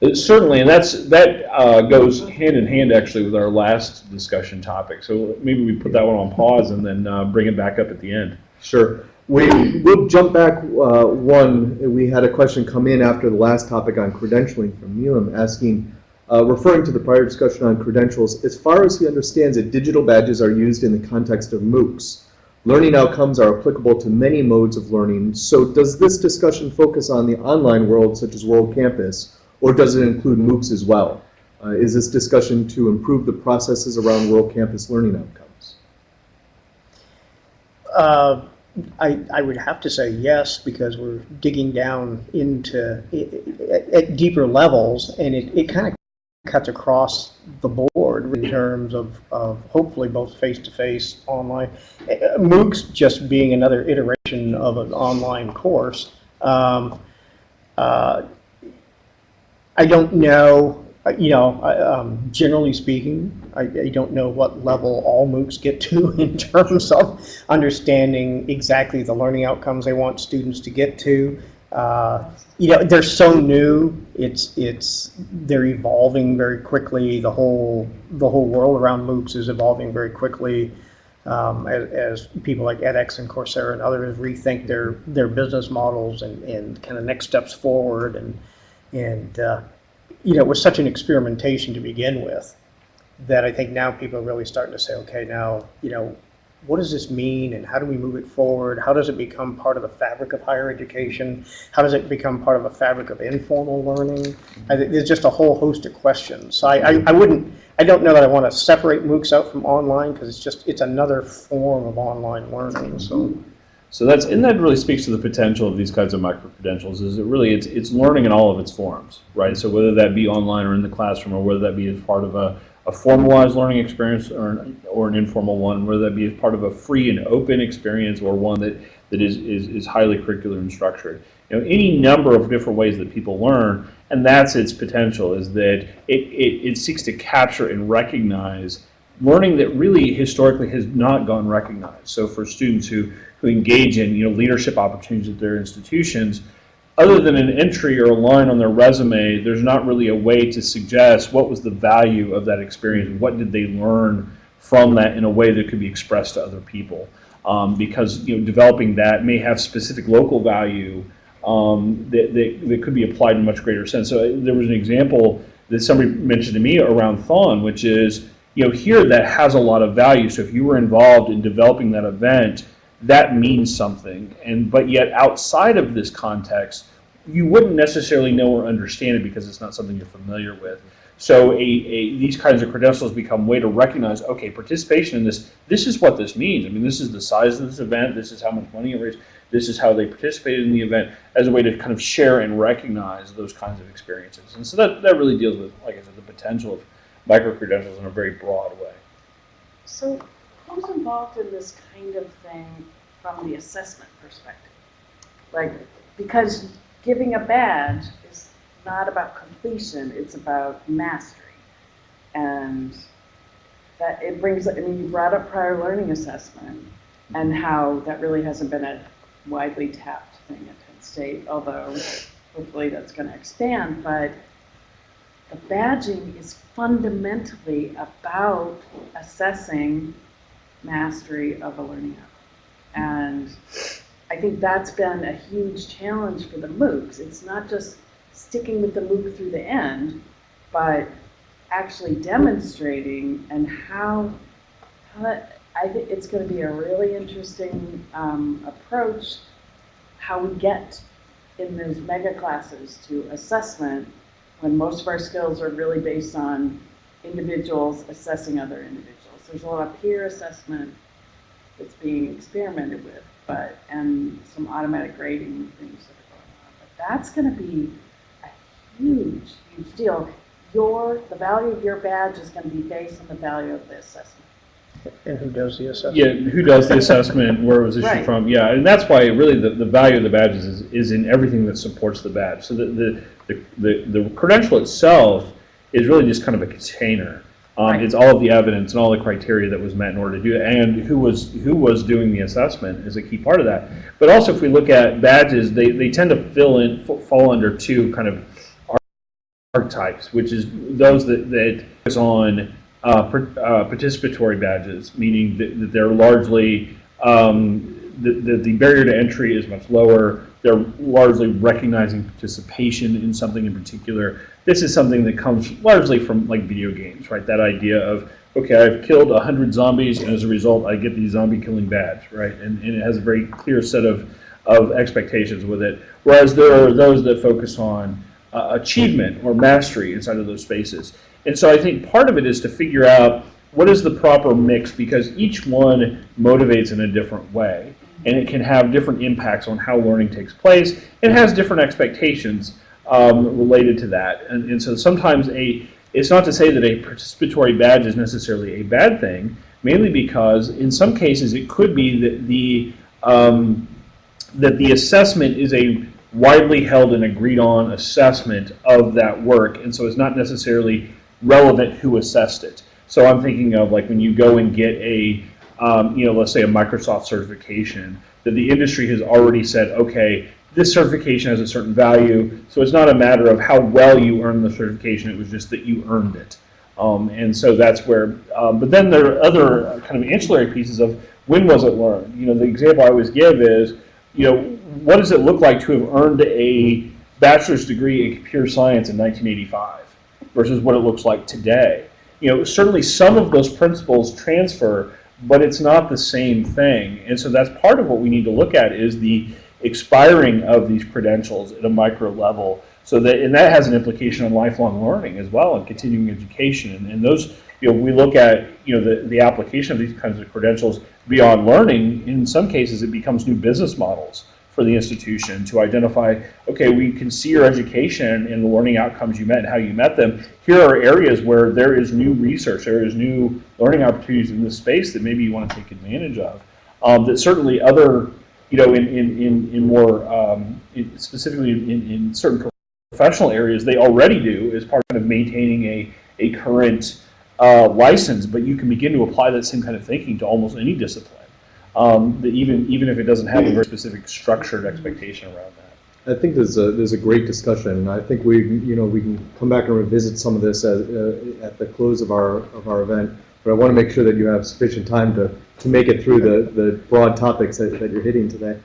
Uh, Certainly, and that's, that uh, goes hand in hand actually with our last discussion topic. So maybe we put that one on pause and then uh, bring it back up at the end. Sure. We, we'll jump back uh, one. We had a question come in after the last topic on credentialing from Neelam asking, uh, referring to the prior discussion on credentials, as far as he understands it, digital badges are used in the context of MOOCs. Learning outcomes are applicable to many modes of learning. So does this discussion focus on the online world, such as World Campus, or does it include MOOCs as well? Uh, is this discussion to improve the processes around World Campus learning outcomes? I, I would have to say yes, because we're digging down into, at, at deeper levels, and it, it kind of cuts across the board in terms of, of hopefully both face-to-face, online. Uh, MOOCs just being another iteration of an online course. Um, Uh, I don't know, you know, I, um, generally speaking, I, I don't know what level all MOOCs get to in terms of understanding exactly the learning outcomes they want students to get to. Uh, you know, they're so new. It's it's they're evolving very quickly. The whole the whole world around MOOCs is evolving very quickly um, as, as people like edX and Coursera and others rethink their their business models and, and kind of next steps forward and and uh, you know it was such an experimentation to begin with that I think now people are really starting to say, okay, now you know what does this mean and how do we move it forward? How does it become part of the fabric of higher education? How does it become part of a fabric of informal learning? I think there's just a whole host of questions. So I, I, I wouldn't, I don't know that I want to separate MOOCs out from online because it's just, it's another form of online learning, so. So that's and that really speaks to the potential of these kinds of micro credentials. Is it really it's it's learning in all of its forms, right? So whether that be online or in the classroom, or whether that be as part of a, a formalized learning experience or an, or an informal one, whether that be as part of a free and open experience or one that that is is, is highly curricular and structured. You know, any number of different ways that people learn, and that's its potential. Is that it it, it seeks to capture and recognize learning that really historically has not gone recognized. So for students who, who engage in you know leadership opportunities at their institutions, other than an entry or a line on their resume, there's not really a way to suggest what was the value of that experience, what did they learn from that in a way that could be expressed to other people. Um, because you know developing that may have specific local value um, that, that, that could be applied in a much greater sense. So uh, there was an example that somebody mentioned to me around Thon, which is you know, here that has a lot of value. So if you were involved in developing that event, that means something. And but yet outside of this context, you wouldn't necessarily know or understand it because it's not something you're familiar with. So a, a, these kinds of credentials become way to recognize, okay, participation in this, this is what this means. I mean, this is the size of this event, this is how much money it raised, this is how they participated in the event, as a way to kind of share and recognize those kinds of experiences. And so that, that really deals with, like I said, the potential of micro-credentials in a very broad way. So who's involved in this kind of thing from the assessment perspective? Like, because giving a badge is not about completion, it's about mastery. And that it brings, I mean, you brought up prior learning assessment and how that really hasn't been a widely tapped thing at Penn State, although hopefully that's going to expand, but the badging is fundamentally about assessing mastery of a learning outcome. And I think that's been a huge challenge for the MOOCs. It's not just sticking with the MOOC through the end, but actually demonstrating and how, how that, I think it's going to be a really interesting um, approach how we get in those mega classes to assessment when most of our skills are really based on individuals assessing other individuals. There's a lot of peer assessment that's being experimented with, but and some automatic grading things that are going on. But that's going to be a huge, huge deal. Your the value of your badge is going to be based on the value of the assessment. And who does the assessment? Yeah, who does the assessment, where it was issued Right. from, yeah, and that's why really the, the value of the badges is, is in everything that supports the badge. So the, the, the, the the credential itself is really just kind of a container. Um, Right. it's all of the evidence and all the criteria that was met in order to do it, and who was, who was doing the assessment is a key part of that. But also, if we look at badges, they, they tend to fill in, fall under two kind of archetypes, which is those that, that focus on uh, par- uh, participatory badges, meaning that, that they're largely, um, the, the, the barrier to entry is much lower. They're largely recognizing participation in something in particular. This is something that comes largely from like video games, right? That idea of, okay, I've killed 100 zombies, and as a result, I get the zombie killing badge, right? And, and it has a very clear set of, of expectations with it. Whereas there are those that focus on uh, achievement or mastery inside of those spaces. And so I think part of it is to figure out what is the proper mix because each one motivates in a different way and it can have different impacts on how learning takes place. It has different expectations um, related to that. And, and so sometimes a it's not to say that a participatory badge is necessarily a bad thing, mainly because in some cases it could be that the um, that the assessment is a widely held and agreed on assessment of that work, and so it's not necessarily relevant who assessed it. So I'm thinking of like when you go and get a, um, you know, let's say a Microsoft certification, that the industry has already said, okay, this certification has a certain value, so it's not a matter of how well you earned the certification, it was just that you earned it. Um, and so that's where, um, but then there are other kind of ancillary pieces of when was it learned? You know, the example I always give is, you know, what does it look like to have earned a bachelor's degree in computer science in 1985 versus what it looks like today? You know, certainly some of those principles transfer, but it's not the same thing. And so that's part of what we need to look at is the expiring of these credentials at a micro level. So that, and that has an implication on lifelong learning as well and continuing education. And, and those, you know, we look at, you know, the, the application of these kinds of credentials beyond learning, in some cases it becomes new business models for the institution to identify, okay, we can see your education and the learning outcomes you met and how you met them. Here are areas where there is new research, there is new learning opportunities in this space that maybe you want to take advantage of. Um, that certainly other, you know, in, in, in, in more, um, in specifically in, in certain professional areas, they already do as part of maintaining a, a current uh, license, but you can begin to apply that same kind of thinking to almost any discipline. Um, even even if it doesn't have a very specific structured expectation around that. I think there's a, there's a great discussion, and I think we, you know, we can come back and revisit some of this at, uh, at the close of our, of our event. But I want to make sure that you have sufficient time to, to make it through the, the broad topics that, that you're hitting today.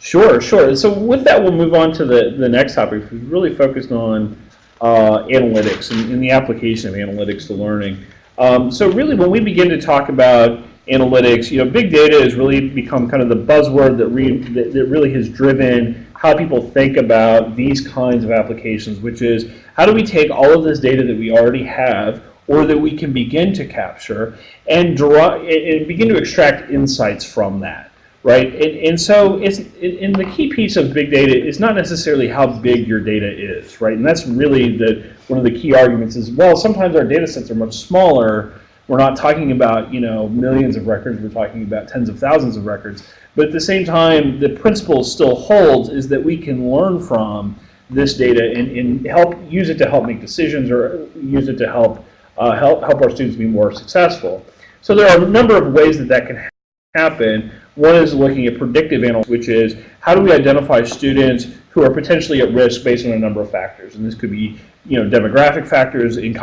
Sure, sure. So with that, we'll move on to the, the next topic. We've really focused on uh, analytics and, and the application of analytics to learning. Um, so really, when we begin to talk about analytics, you know, big data has really become kind of the buzzword that, re, that, that really has driven how people think about these kinds of applications, which is how do we take all of this data that we already have or that we can begin to capture and draw and begin to extract insights from that, right? And, and so it's and the key piece of big data is not necessarily how big your data is, right? And that's really the one of the key arguments is well, sometimes our data sets are much smaller. We're not talking about you know millions of records. We're talking about tens of thousands of records. But at the same time, the principle still holds is that we can learn from this data and, and help use it to help make decisions or use it to help uh, help help our students be more successful. So there are a number of ways that that can happen. One is looking at predictive analytics, which is how do we identify students who are potentially at risk based on a number of factors, and this could be you know demographic factors in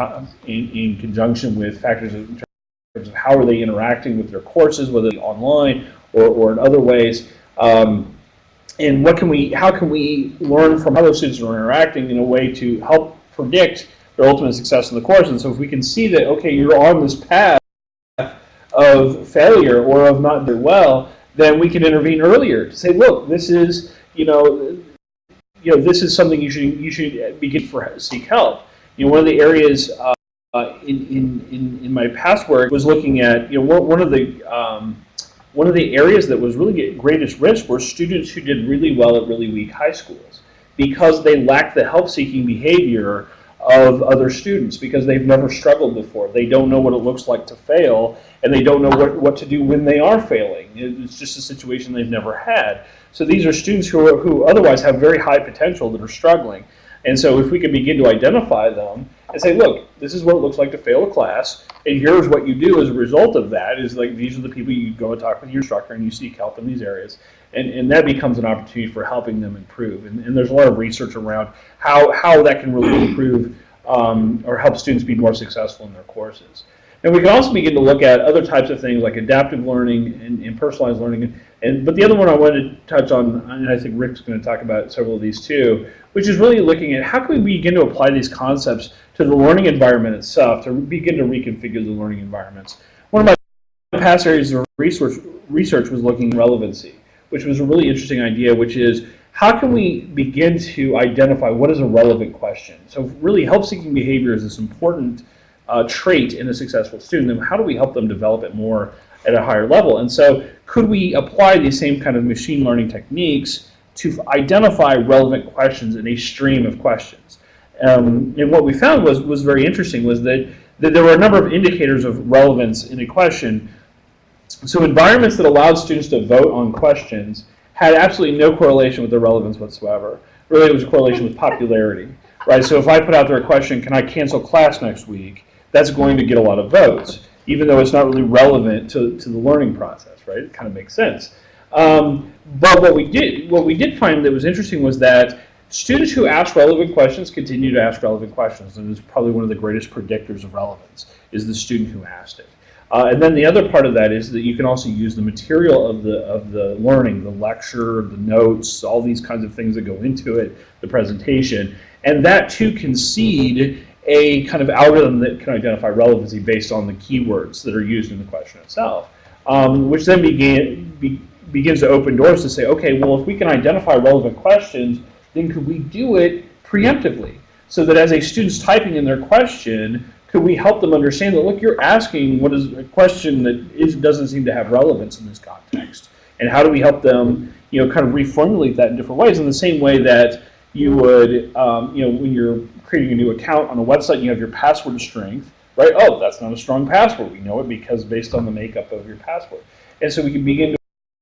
in, in conjunction with factors in terms of how are they interacting with their courses, whether online or, or in other ways. Um, and what can we, how can we learn from how those students are interacting in a way to help predict their ultimate success in the course. And so if we can see that, okay, you're on this path of failure or of not doing well, then we can intervene earlier to say, look, this is, you know, you know, this is something you should you should begin for seek help. You know, one of the areas uh, in, in in in my past work was looking at, you know, one of the um, one of the areas that was really at greatest risk were students who did really well at really weak high schools because they lacked the help-seeking behavior of other students because they've never struggled before. They don't know what it looks like to fail, and they don't know what, what to do when they are failing. It's just a situation they've never had. So these are students who, are, who otherwise have very high potential that are struggling. And so if we can begin to identify them and say, look, this is what it looks like to fail a class, and here's what you do as a result of that is like these are the people you go and talk with your instructor and you seek help in these areas. And, and that becomes an opportunity for helping them improve. And, and there's a lot of research around how, how that can really improve um, or help students be more successful in their courses. And we can also begin to look at other types of things like adaptive learning and, and personalized learning. And, but the other one I wanted to touch on, and I think Rick's going to talk about several of these too, which is really looking at how can we begin to apply these concepts to the learning environment itself, to begin to reconfigure the learning environments. One of my past areas of research, research was looking at relevancy, which was a really interesting idea, which is how can we begin to identify what is a relevant question? So really help-seeking behavior is this important uh, trait in a successful student, and how do we help them develop it more at a higher level? And so could we apply these same kind of machine learning techniques to identify relevant questions in a stream of questions? Um, and what we found was, was very interesting was that, that there were a number of indicators of relevance in a question. So environments that allowed students to vote on questions had absolutely no correlation with the relevance whatsoever. Really, it was a correlation with popularity, right? So if I put out there a question, can I cancel class next week? That's going to get a lot of votes, even though it's not really relevant to, to the learning process, right? It kind of makes sense. Um, but what we did, what we did find that was interesting was that students who asked relevant questions continue to ask relevant questions, and it's probably one of the greatest predictors of relevance is the student who asked it. Uh, and then the other part of that is that you can also use the material of the of the learning, the lecture, the notes, all these kinds of things that go into it, the presentation, and that too can seed a kind of algorithm that can identify relevancy based on the keywords that are used in the question itself, um, which then began, be, begins to open doors to say, okay, well, if we can identify relevant questions, then could we do it preemptively? So that as a student's typing in their question, could we help them understand that, look, you're asking what is a question that is, doesn't seem to have relevance in this context? And how do we help them, you know, kind of reformulate that in different ways in the same way that you would, um, you know, when you're creating a new account on a website you have your password strength, right? Oh, that's not a strong password. We know it because based on the makeup of your password. And so we can begin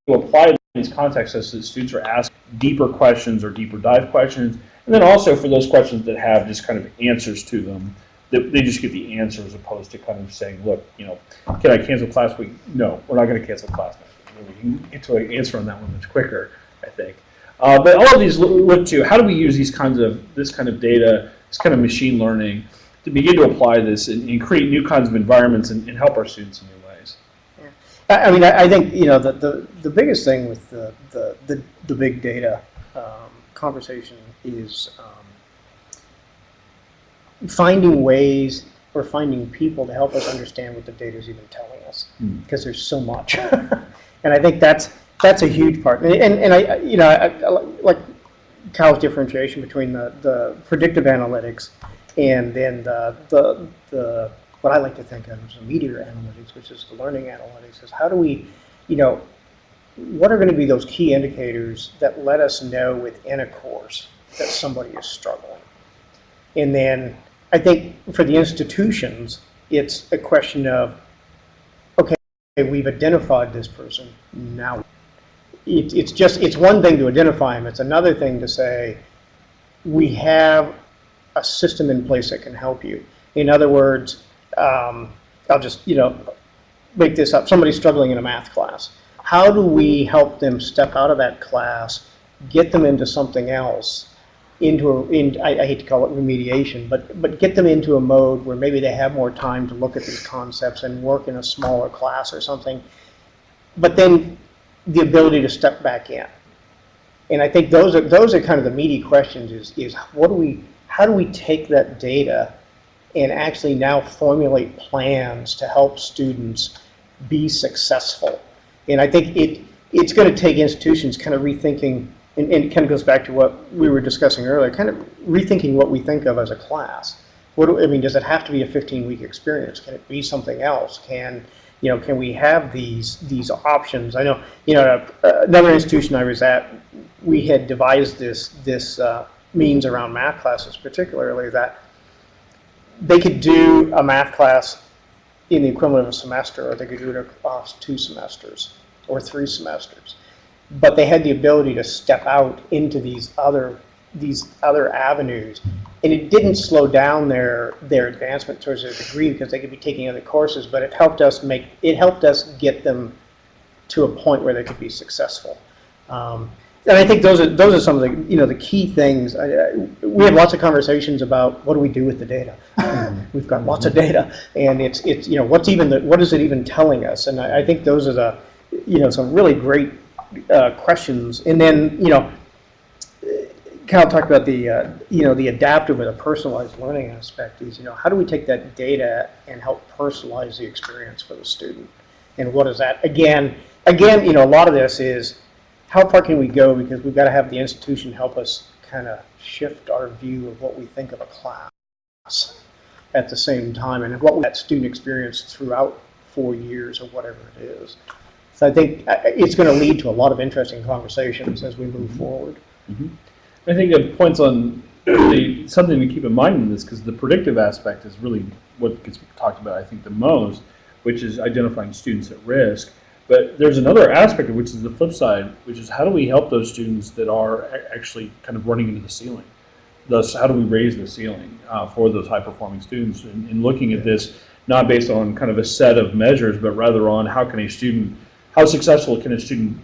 to apply these contexts as the students are asked deeper questions or deeper dive questions. And then also for those questions that have just kind of answers to them, that they just get the answer as opposed to kind of saying, look, you know, can I cancel class week? No, we're not going to cancel class next week. We can get to an answer on that one much quicker, I think. Uh, but all of these look to how do we use these kinds of this kind of data, this kind of machine learning, to begin to apply this and, and create new kinds of environments and, and help our students in new ways. I, I mean, I, I think, you know, the, the, the biggest thing with the, the, the, the big data um, conversation is um, finding ways or finding people to help us understand what the data is even telling us, Hmm. because there's so much. and I think that's, that's a huge part. And, and, and I, I- you know, I, I like Kyle's differentiation between the, the predictive analytics and then the, the, the, what I like to think of as the meteor analytics, which is the learning analytics, is how do we, you know, what are going to be those key indicators that let us know within a course that somebody is struggling? And then I think for the institutions, it's a question of, okay, we've identified this person, now. It, it's just, it's one thing to identify them, it's another thing to say, we have a system in place that can help you. In other words, um, I'll just, you know, make this up, somebody's struggling in a math class. How do we help them step out of that class, get them into something else, into, a, in, I, I hate to call it remediation, but, but get them into a mode where maybe they have more time to look at these concepts and work in a smaller class or something. But then the ability to step back in. And I think those are, those are kind of the meaty questions is, is what do we, how do we take that data and actually now formulate plans to help students be successful? And I think it, it's going to take institutions kind of rethinking, and, and it kind of goes back to what we were discussing earlier, kind of rethinking what we think of as a class. What do, I mean, does it have to be a 15-week experience? Can it be something else? Can, you know, can we have these, these options? I know, you know, uh, another institution I was at, we had devised this, this uh, means around math classes particularly that they could do a math class in the equivalent of a semester, or they could do it across two semesters or three semesters. But they had the ability to step out into these other these other avenues, and it didn't slow down their their advancement towards their degree because they could be taking other courses. But it helped us make it helped us get them to a point where they could be successful. Um, and I think those are those are some of the you know the key things. I, I, we have lots of conversations about what do we do with the data. We've got lots of data, and it's it's you know what's even the, what is it even telling us? And I, I think those are the you know some really great uh, questions. And then you know. Kyle talked about the, uh, you know, the adaptive or the personalized learning aspect is, you know, how do we take that data and help personalize the experience for the student? And what is that? Again, again, you know, a lot of this is how far can we go because we've got to have the institution help us kind of shift our view of what we think of a class at the same time and what that student experience throughout four years or whatever it is. So I think uh, it's going to lead to a lot of interesting conversations as we move forward. I think it points on really something to keep in mind in this because the predictive aspect is really what gets talked about, I think, the most, which is identifying students at risk. But there's another aspect which is the flip side, which is how do we help those students that are actually kind of running into the ceiling? Thus, how do we raise the ceiling uh, for those high-performing students? And, and looking at this not based on kind of a set of measures, but rather on how can a student, how successful can a student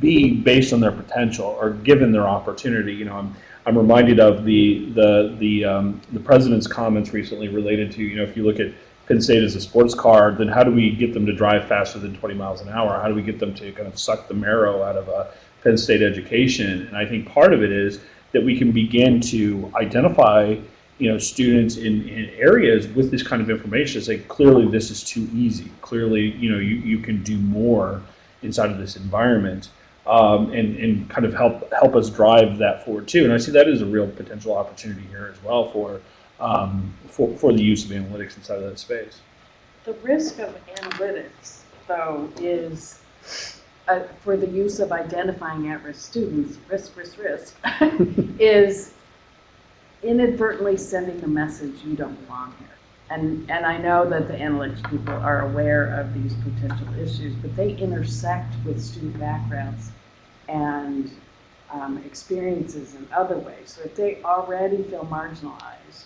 be based on their potential or given their opportunity. You know, I'm, I'm reminded of the, the, the, um, the president's comments recently related to, you know, if you look at Penn State as a sports car, then how do we get them to drive faster than 20 miles an hour? How do we get them to kind of suck the marrow out of a Penn State education? And I think part of it is that we can begin to identify, you know, students in, in areas with this kind of information, say clearly this is too easy. Clearly, you know, you, you can do more inside of this environment um, and, and kind of help help us drive that forward too. And I see that as a real potential opportunity here as well for um, for, for the use of analytics inside of that space. The risk of analytics, though, is uh, for the use of identifying at-risk students, risk, risk, risk, is inadvertently sending the message you don't belong here. And, and I know that the analytics people are aware of these potential issues, but they intersect with student backgrounds and um, experiences in other ways. So if they already feel marginalized,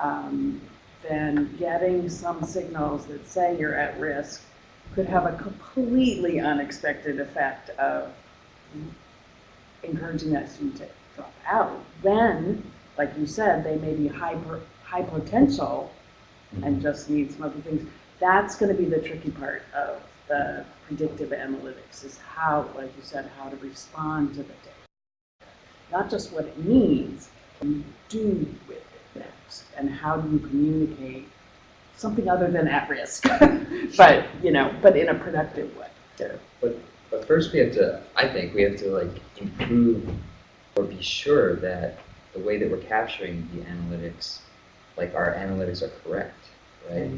um, then getting some signals that say you're at risk could have a completely unexpected effect of encouraging that student to drop out. Then, like you said, they may be hyper, high potential and mm-hmm. just need some other things. That's going to be the tricky part of the predictive analytics is how, like you said, how to respond to the data. Not just what it means, what you do with it next, and how do you communicate something other than at risk, but, you know, but in a productive way. Yeah, but, but first we have to, I think, we have to like improve or be sure that the way that we're capturing the analytics, like our analytics are correct, right?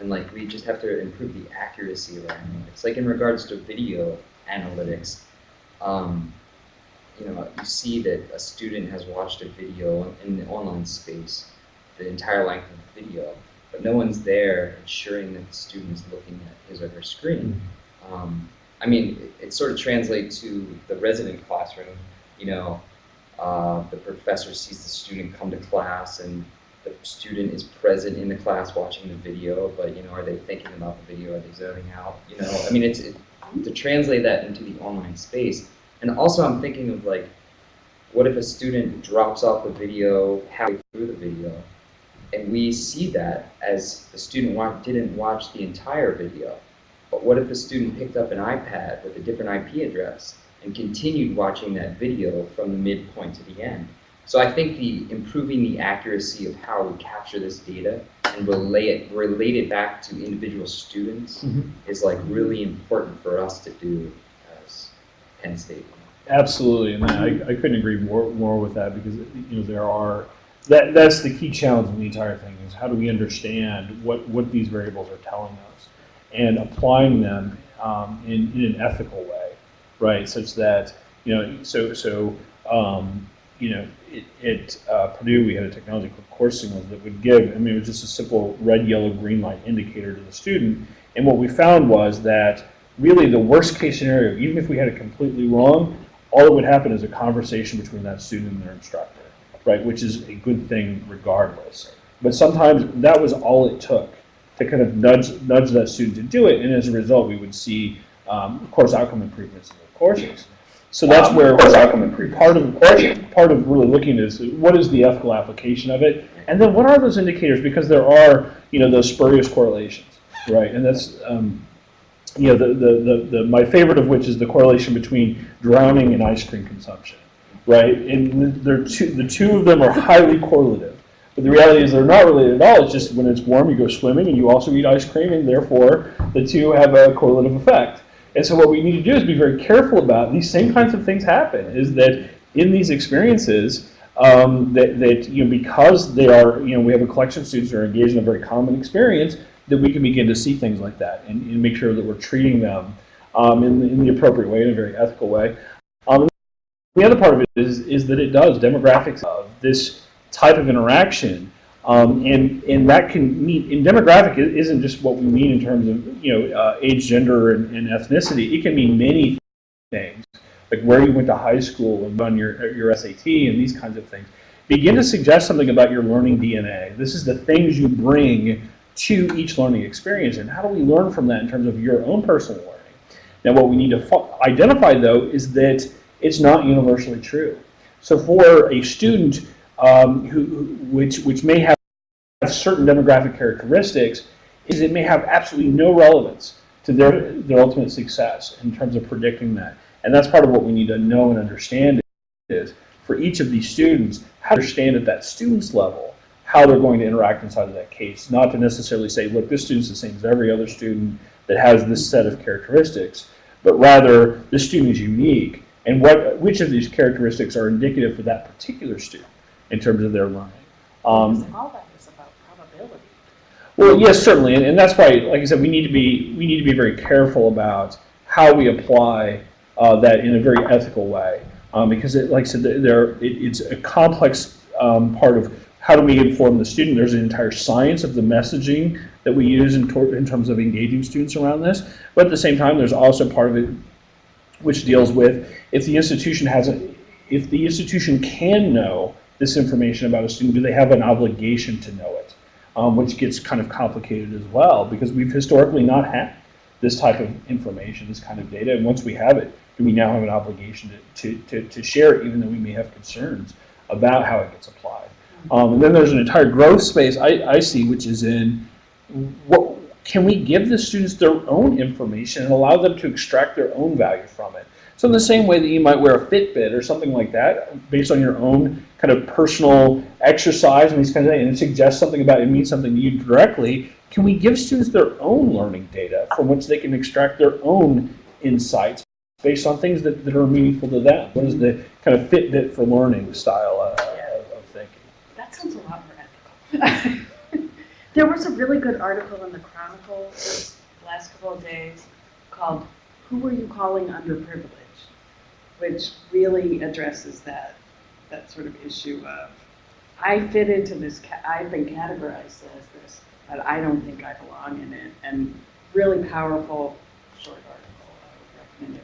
And like we just have to improve the accuracy of our analytics. Like in regards to video analytics, um, you know, you see that a student has watched a video in the online space, the entire length of the video, but no one's there ensuring that the student is looking at his or her screen. Um, I mean, it, it sort of translates to the resident classroom. You know, uh, the professor sees the student come to class, and the student is present in the class watching the video. But you know, are they thinking about the video? Are they zoning out? You know, I mean, it's it, to translate that into the online space. And also, I'm thinking of like, what if a student drops off the video halfway through the video, and we see that as the student wa- didn't watch the entire video. But what if the student picked up an iPad with a different IP address and continued watching that video from the midpoint to the end? So I think the improving the accuracy of how we capture this data and relay it, relate it back to individual students Mhm. is like really important for us to do as Penn State. Absolutely, and I, I couldn't agree more, more with that because, you know, there are, that, that's the key challenge in the entire thing is how do we understand what, what these variables are telling us and applying them um, in, in an ethical way, right? Such that, you know, so, so, um, you know, it, it uh, Purdue, we had a technology called Course Signals that would give, I mean, it was just a simple red, yellow, green light indicator to the student. And what we found was that really the worst case scenario, even if we had it completely wrong, all that would happen is a conversation between that student and their instructor, right? Which is a good thing regardless. But sometimes that was all it took to kind of nudge nudge that student to do it, and as a result, we would see um, course outcome improvements in the courses. So that's where outcome improvements. part of part of really looking is what is the ethical application of it, and then what are those indicators? Because there are you know those spurious correlations, right? And that's um, you know the, the, the, the my favorite of which is the correlation between drowning and ice cream consumption, right? And they're two, the two of them are highly correlative. But the reality is they're not related at all. It's just when it's warm, you go swimming and you also eat ice cream, and therefore the two have a correlative effect. And so what we need to do is be very careful about these same kinds of things happen. Is that in these experiences um, that, that you know because they are you know we have a collection of students who are engaged in a very common experience that we can begin to see things like that and, and make sure that we're treating them um, in, in the appropriate way in a very ethical way. Um, the other part of it is is that it does demographics of this type of interaction Um, and, and that can mean, and demographic isn't just what we mean in terms of, you know, uh, age, gender, and, and ethnicity. It can mean many things, like where you went to high school and on your, your SAT and these kinds of things. Begin to suggest something about your learning DNA. This is the things you bring to each learning experience, and how do we learn from that in terms of your own personal learning? Now, what we need to identify, though, is that it's not universally true. So, for a student um, who, who- which, which may have certain demographic characteristics, is it may have absolutely no relevance to their, their ultimate success in terms of predicting that. And that's part of what we need to know and understand is for each of these students, how to understand at that student's level how they're going to interact inside of that case. Not to necessarily say, look, this student's the same as every other student that has this set of characteristics, but rather this student is unique and what which of these characteristics are indicative for that particular student in terms of their learning. Um, Because all that is about probability. Well, yes, certainly, and, and that's why, like I said, we need to be we need to be very careful about how we apply uh, that in a very ethical way, um, because, it, like I said, there- it, it's a complex um, part of how do we inform the student. There's an entire science of the messaging that we use in, in terms of engaging students around this, but at the same time, there's also part of it which deals with if the institution hasn't, if the institution can know this information about a student, do they have an obligation to know it? Um, which gets kind of complicated as well because we've historically not had this type of information, this kind of data, and once we have it, do we now have an obligation to, to, to, to share it, even though we may have concerns about how it gets applied? Um, and then there's an entire growth space I, I see, which is in what can we give the students their own information and allow them to extract their own value from it? So in the same way that you might wear a Fitbit or something like that, based on your own kind of personal exercise and these kinds of things, and it suggests something about it means something to you directly, can we give students their own learning data from which they can extract their own insights based on things that, that are meaningful to them? What is the kind of Fitbit for learning style uh, of, of thinking? That sounds a lot more ethical. There was a really good article in the Chronicle last couple of days called Who Were You Calling Underprivileged? Which really addresses that, that sort of issue of, I fit into this, I've been categorized as this, but I don't think I belong in it. And really powerful, short article, I would recommend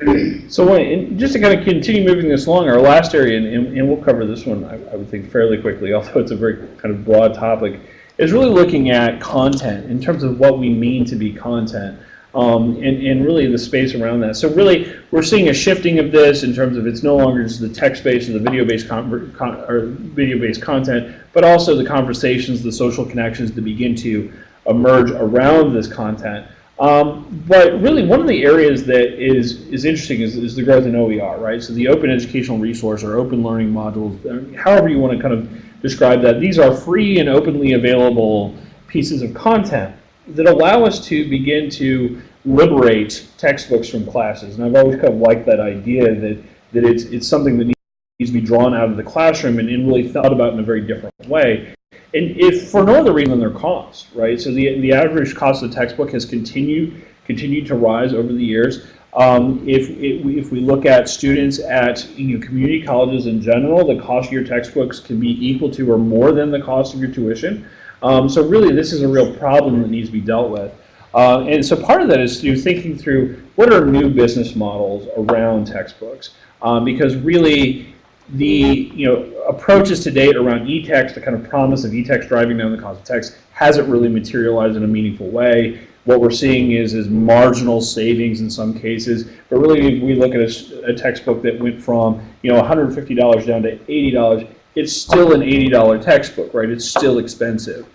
read. So just to kind of continue moving this along, our last area, and, and and we'll cover this one, I, I would think fairly quickly, although it's a very kind of broad topic, is really looking at content in terms of what we mean to be content. Um, and, and really the space around that. So really, we're seeing a shifting of this in terms of it's no longer just the text-based or the video-based video-based content, but also the conversations, the social connections that begin to emerge around this content. Um, but really, one of the areas that is is interesting is, is the growth in OER, right? So the Open Educational Resource or Open Learning Modules, uh, however you want to kind of describe that. These are free and openly available pieces of content that allow us to begin to liberate textbooks from classes. And I've always kind of liked that idea that that it's it's something that needs to be drawn out of the classroom and, and really thought about in a very different way. And if for no other reason than their cost, right? So the the average cost of the textbook has continued continued to rise over the years. Um, if we, if we look at students at you know, community colleges in general, the cost of your textbooks can be equal to or more than the cost of your tuition. Um, so really, this is a real problem that needs to be dealt with. Uh, and so part of that is through thinking through what are new business models around textbooks, um, because really the you know approaches to date around e-text, the kind of promise of e-text driving down the cost of text, hasn't really materialized in a meaningful way. What we're seeing is is marginal savings in some cases, but really if we look at a textbook that went from you know $150 down to $80, it's still an $80 textbook, right? It's still expensive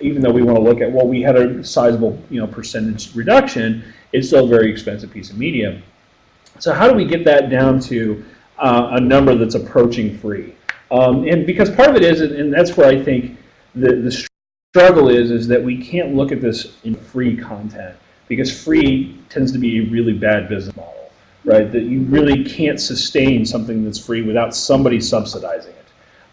even though we want to look at, well, we had a sizable, you know, percentage reduction, it's still a very expensive piece of media. So how do we get that down to uh, a number that's approaching free? Um, and because part of it is, and that's where I think the, the struggle is, is that we can't look at this in free content because free tends to be a really bad business model, right? That you really can't sustain something that's free without somebody subsidizing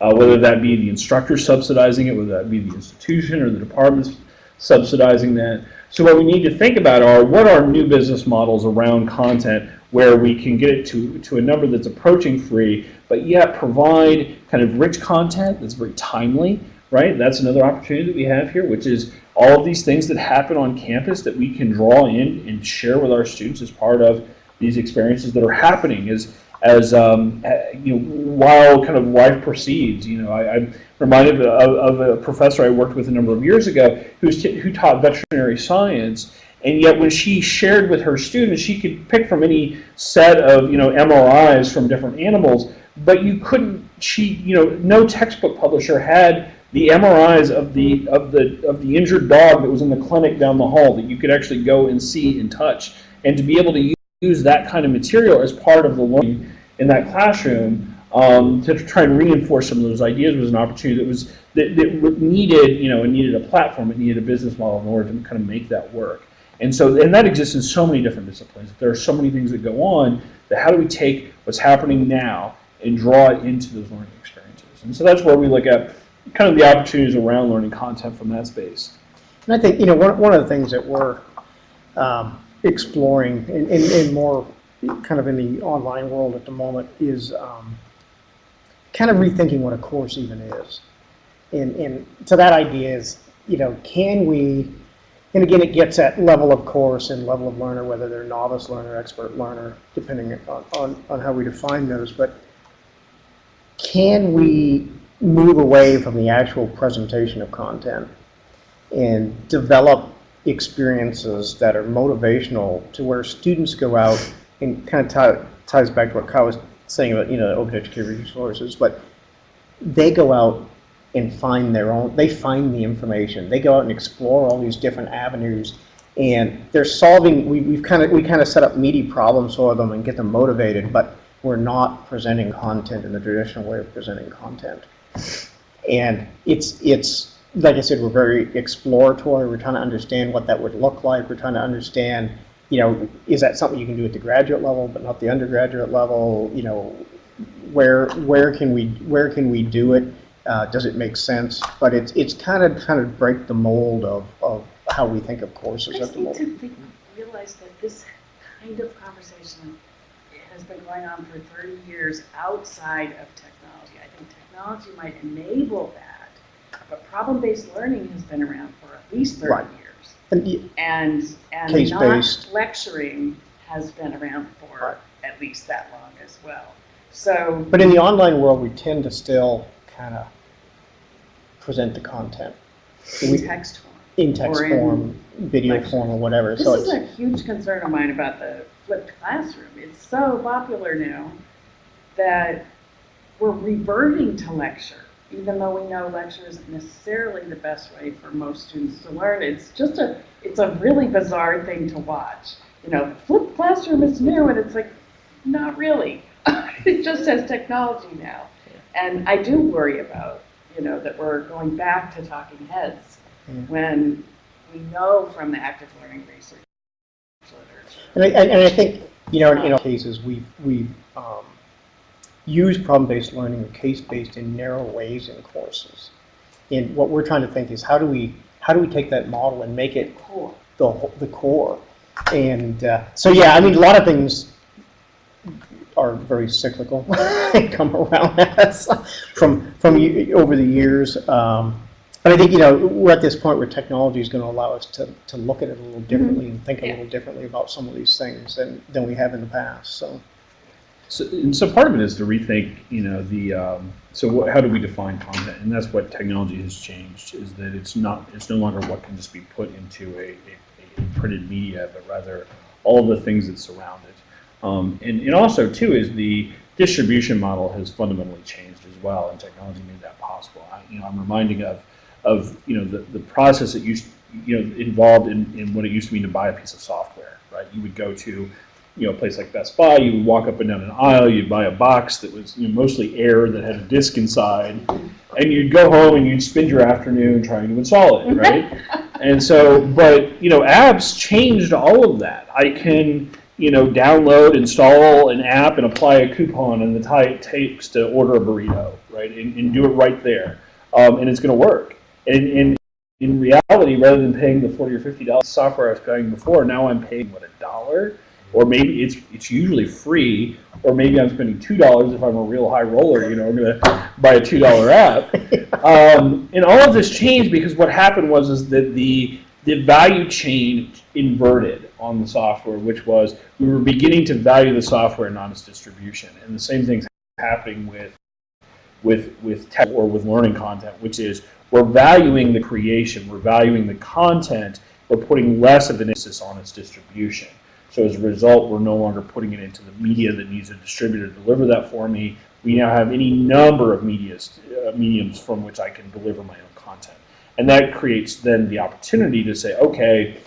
uh, whether that be the instructor subsidizing it, whether that be the institution or the departments subsidizing that. So what we need to think about are what are new business models around content where we can get it to, to a number that's approaching free, but yet provide kind of rich content that's very timely, right? That's another opportunity that we have here, which is all of these things that happen on campus that we can draw in and share with our students as part of these experiences that are happening as, as um, eh, you know, while kind of life proceeds. You know, I, I'm reminded of, of a professor I worked with a number of years ago who's who taught veterinary science, and yet when she shared with her students, she could pick from any set of you know MRIs from different animals, but you couldn't. She you know no textbook publisher had the MRIs of the of the of the injured dog that was in the clinic down the hall that you could actually go and see and touch, and to be able to use that kind of material as part of the learning in that classroom um, to try and reinforce some of those ideas was an opportunity that was that, that needed you know it needed a platform, it needed a business model in order to kind of make that work. And so and that exists in so many different disciplines. There are so many things that go on that how do we take what's happening now and draw it into those learning experiences? And so that's where we look at kind of the opportunities around learning content from that space. And I think, you know, one, one of the things that we're um, exploring in, in, in more kind of in the online world at the moment is um, kind of rethinking what a course even is. And, and so that idea is, you know, can we, and again, it gets at level of course and level of learner, whether they're novice learner, expert learner, depending on, on, on how we define those, but can we move away from the actual presentation of content and develop experiences that are motivational to where students go out and kind of tie, ties back to what Kyle was saying about, you know, open educated resources, but they go out and find their own, they find the information. They go out and explore all these different avenues and they're solving, we, we've kind of, we kind of set up meaty problems for them and get them motivated, but we're not presenting content in the traditional way of presenting content. And it's, it's, like I said, we're very exploratory. We're trying to understand what that would look like. We're trying to understand, you know, is that something you can do at the graduate level, but not the undergraduate level? You know, where where can we where can we do it? Uh, does it make sense? But it's it's kind of kind of break the mold of, of how we think of courses I at the moment. to think, realize that this kind of conversation has been going on for 30 years outside of technology. I think technology might enable that, but problem-based learning has been around for at least 30 Right. years. And And, and Case-based. not lecturing has been around Right. for at least that long as well. So, But in the online world, we tend to still kind of present the content in We- text form. in text in form, video lectures. form, or whatever. This So is it's, a huge concern of mine about the flipped classroom. It's so popular now that we're reverting to lecture, even though we know lecture isn't necessarily the best way for most students to learn. It's just a, it's a really bizarre thing to watch. You know, the flipped classroom is new, and it's like, not really. It just has technology now. And I do worry about, you know, that we're going back to talking heads Yeah. when we know from the active learning research literature. and I, and I think, you know, in, in our cases, we've, we've um, used problem-based learning or case-based in narrow ways in courses. And what we're trying to think is how do we, how do we take that model and make it Core. the, the core? And uh, so, yeah, I mean, a lot of things are very cyclical. they come around us from, from over the years. Um, but I think, you know, we're at this point where technology is going to allow us to, to look at it a little differently and think a little differently about some of these things than, than we have in the past. So, So, and so part of it is to rethink, you know, the, um, so what, how do we define content? And that's what technology has changed, is that it's not, it's no longer what can just be put into a, a, a printed media, but rather all the things that surround it. Um, and, and also too is the distribution model has fundamentally changed as well, and technology made that possible. I, you know, I'm reminding of, of, you know, the, the process that used, you know, involved in, in what it used to mean to buy a piece of software, right? You would go to, you know, a place like Best Buy, you would walk up and down an aisle, you'd buy a box that was you know, mostly air that had a disc inside, and you'd go home and you'd spend your afternoon trying to install it, right? and so, but you know, apps changed all of that. I can, you know, download, install an app, and apply a coupon, and the time it takes to order a burrito, right, and, and do it right there, um, and it's going to work. And, and in reality, rather than paying the forty or fifty dollars software I was paying before, now I'm paying what a dollar or maybe it's it's usually free, or maybe I'm spending two dollars if I'm a real high roller. You know, I'm gonna buy a two dollar app. Um, and all of this changed because what happened was is that the the value chain inverted on the software, which was we were beginning to value the software not its distribution, and the same thing's happening with with with tech or with learning content, which is we're valuing the creation, we're valuing the content, we're putting less of an emphasis on its distribution. So as a result, we're no longer putting it into the media that needs a distributor to deliver that for me. We now have any number of medias, uh, mediums from which I can deliver my own content. And that creates then the opportunity to say, okay,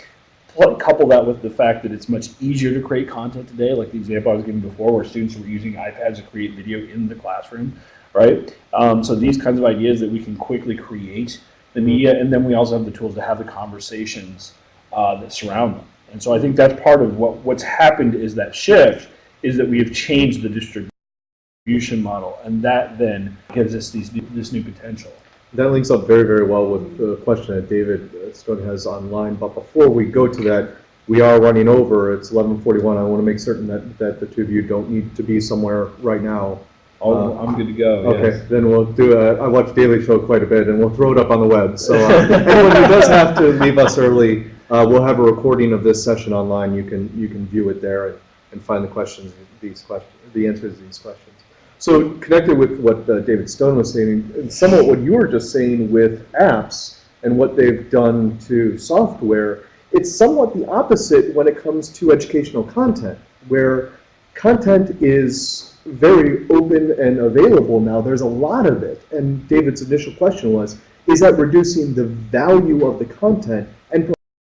couple that with the fact that it's much easier to create content today, like the example I was giving before, where students were using iPads to create video in the classroom, right? Um, so these kinds of ideas that we can quickly create the media, and then we also have the tools to have the conversations uh, that surround them. And so I think that's part of what what's happened is that shift is that we have changed the distribution model, and that then gives us these new, this new potential. That links up very, very well with the question that David uh, Stone has online. But before we go to that, we are running over. It's 11:41. I want to make certain that, that the two of you don't need to be somewhere right now. Oh, I'm good to go. Okay, yes. then we'll do a, I watch Daily Show quite a bit, and we'll throw it up on the web. So uh, anyone who does have to leave us early, uh, we'll have a recording of this session online. You can, you can view it there and- and find the questions, these questions, the answers to these questions. So connected with what uh, David Stone was saying, and somewhat what you were just saying with apps and what they've done to software, it's somewhat the opposite when it comes to educational content, where content is very open and available now. There's a lot of it. And David's initial question was, is that reducing the value of the content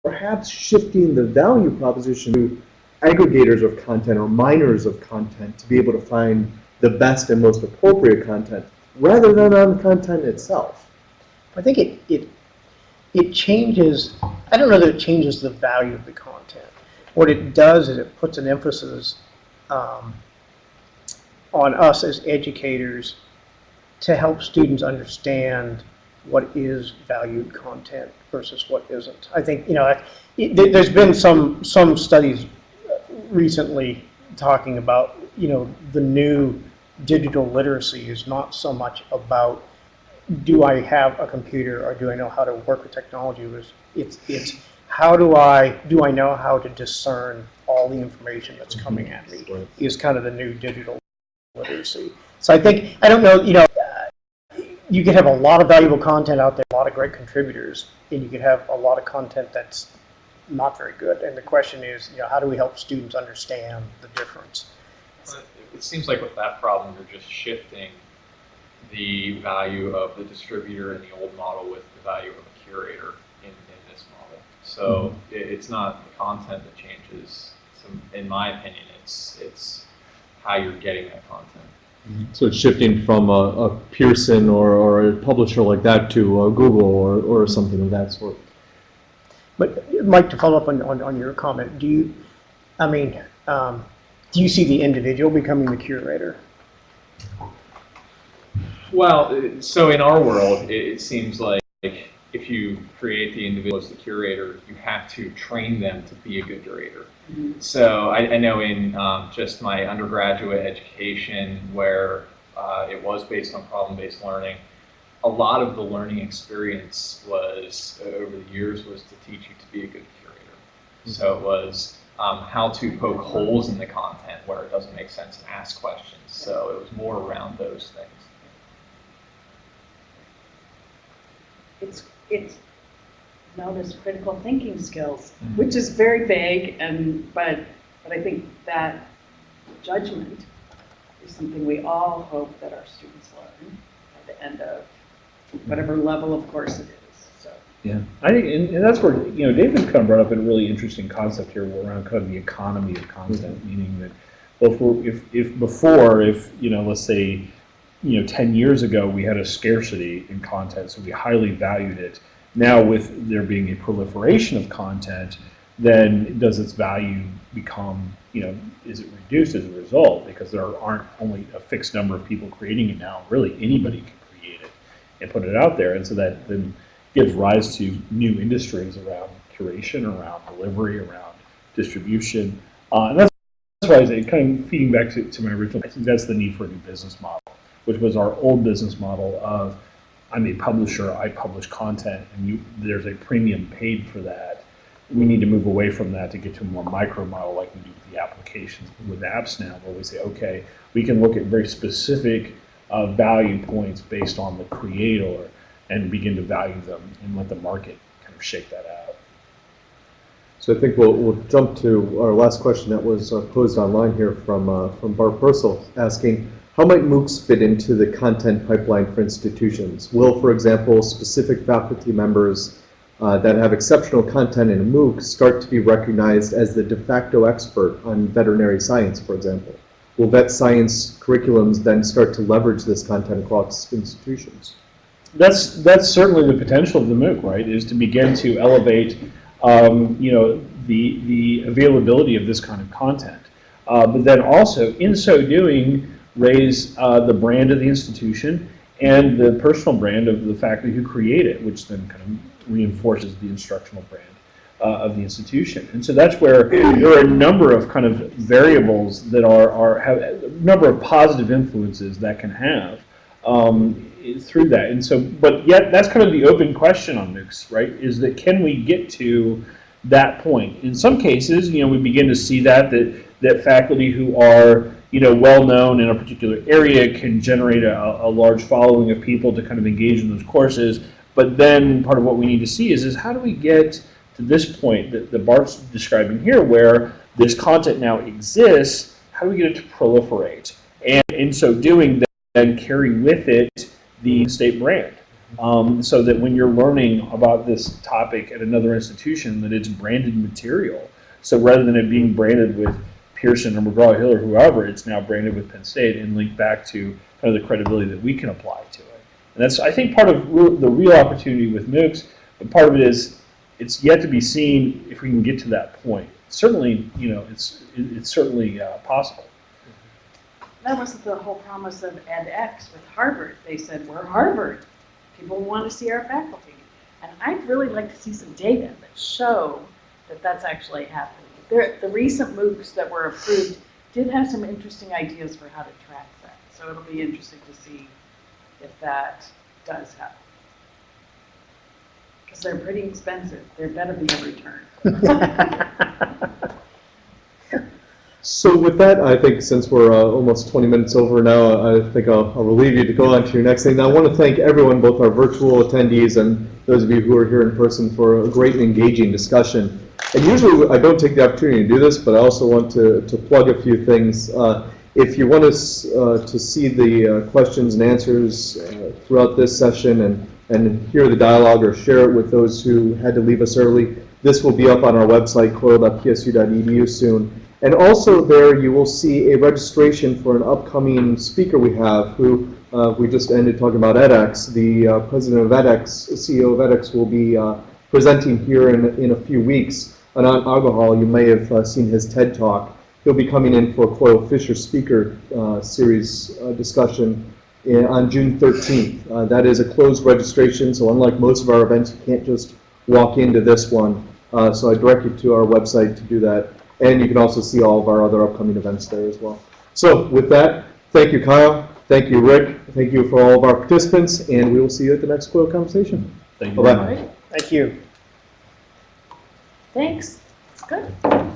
perhaps shifting the value proposition to aggregators of content or miners of content to be able to find the best and most appropriate content rather than on the content itself? I think it, it, it changes, I don't know that it changes the value of the content. What it does is it puts an emphasis um, on us as educators to help students understand what is valued content versus what isn't. I think, you know, it- there- there's been some, some studies recently talking about, you know, the new digital literacy is not so much about do I have a computer or do I know how to work with technology? It was- It's, it's how do I, do I know how to discern all the information that's coming at me mm-hmm. is kind of the new digital literacy. So I think, I don't know, you know, you could have a lot of valuable content out there, a lot of great contributors, and you could have a lot of content that's not very good. And the question is, you know, how do we help students understand the difference? But It seems like with that problem, you're just shifting the value of the distributor in the old model with the value of a curator in, in this model. So mm-hmm. it, it's not the content that changes. So in my opinion, it's it's how you're getting that content. So it's shifting from a, a Pearson or, or a publisher like that to a Google or, or something of that sort. But Mike, to follow up on, on, on your comment, do you, I mean, um, do you see the individual becoming the curator? Well, uh, so in our world, it, it seems like if you create the individual as the curator, you have to train them to be a good curator. So I, I know in um, just my undergraduate education, where uh, it was based on problem-based learning, a lot of the learning experience was uh, over the years was to teach you to be a good curator. So it was um, how to poke holes in the content where it doesn't make sense and ask questions. So it was more around those things. It's, it's known as critical thinking skills, Mhm. which is very vague and, but, but I think that judgment is something we all hope that our students learn at the end of whatever level of course it is, so. Yeah, I think, and, and that's where, you know, David kind of brought up a really interesting concept here around kind of the economy of content, meaning that, well, if, if, if before, if, you know, let's say, you know, 10 years ago, we had a scarcity in content, so we highly valued it. Now, with there being a proliferation of content, then does its value become, you know, is it reduced as a result? Because there aren't only a fixed number of people creating it now. Really, anybody can create it and put it out there. And so that then gives rise to new industries around curation, around delivery, around distribution. Uh, and that's why I say, kind of feeding back to, to my original, I think that's the need for a new business model, which was our old business model of, I'm a publisher, I publish content, and you, there's a premium paid for that. We need to move away from that to get to a more micro model like we do with the applications, with apps now, where we say, okay, we can look at very specific uh, value points based on the creator and begin to value them and let the market kind of shake that out. So I think we'll, we'll jump to our last question that was uh, posed online here from, uh, from Bart Pursel, asking, how might MOOCs fit into the content pipeline for institutions? Will, for example, specific faculty members uh, that have exceptional content in a MOOC start to be recognized as the de facto expert on veterinary science, for example? Will vet science curriculums then start to leverage this content across institutions? That's that's certainly the potential of the MOOC, right? Is to begin to elevate, um, you know, the the availability of this kind of content, uh, but then also in so doing raise uh, the brand of the institution and the personal brand of the faculty who create it, which then kind of reinforces the instructional brand uh, of the institution. And so that's where there are a number of kind of variables that are, are have a number of positive influences that can have um, through that. And so, but yet that's kind of the open question on MOOCs, right? Is that can we get to that point? In some cases, you know, we begin to see that that that faculty who are you know well known in a particular area can generate a, a large following of people to kind of engage in those courses. But then part of what we need to see is is how do we get to this point that, that Bart's describing here, where this content now exists? How do we get it to proliferate? And in so doing, then carry with it the state brand. Um, so that when you're learning about this topic at another institution, that it's branded material. So rather than it being branded with Pearson or McGraw-Hill or whoever, it's now branded with Penn State and linked back to kind of the credibility that we can apply to it. And that's, I think, part of the real opportunity with MOOCs, but part of it is it's yet to be seen if we can get to that point. Certainly, you know, it's, it- it's certainly uh, possible. That was the whole promise of edX with Harvard. They said, we're Harvard. People want to see our faculty. And I'd really like to see some data that show that that's actually happening. There, the recent MOOCs that were approved did have some interesting ideas for how to track that. So it'll be interesting to see if that does happen. Because they're pretty expensive. There better be a return. So with that, I think since we're uh, almost 20 minutes over now, I think I'll, I'll relieve you to go on to your next thing. Now, I want to thank everyone, both our virtual attendees and those of you who are here in person for a great and engaging discussion. And usually I don't take the opportunity to do this, but I also want to, to plug a few things. Uh, if you want us uh, to see the uh, questions and answers uh, throughout this session and, and hear the dialogue or share it with those who had to leave us early, this will be up on our website, coil.psu.edu soon. And also there you will see a registration for an upcoming speaker we have who uh, we just ended talking about edX. The uh, president of edX, CEO of edX will be presenting here in, in a few weeks. Anant Agarwal, you may have uh, seen his TED Talk. He'll be coming in for a Coil Fisher Speaker uh, Series uh, discussion in, on June 13th. Uh, that is a closed registration, so unlike most of our events, you can't just walk into this one. Uh, so I direct you to our website to do that. And you can also see all of our other upcoming events there as well. So with that, thank you, Kyle. Thank you, Rick. Thank you for all of our participants, and we will see you at the next Coil Conversation. Thank you Bye-bye. Thank you. Thanks. Good.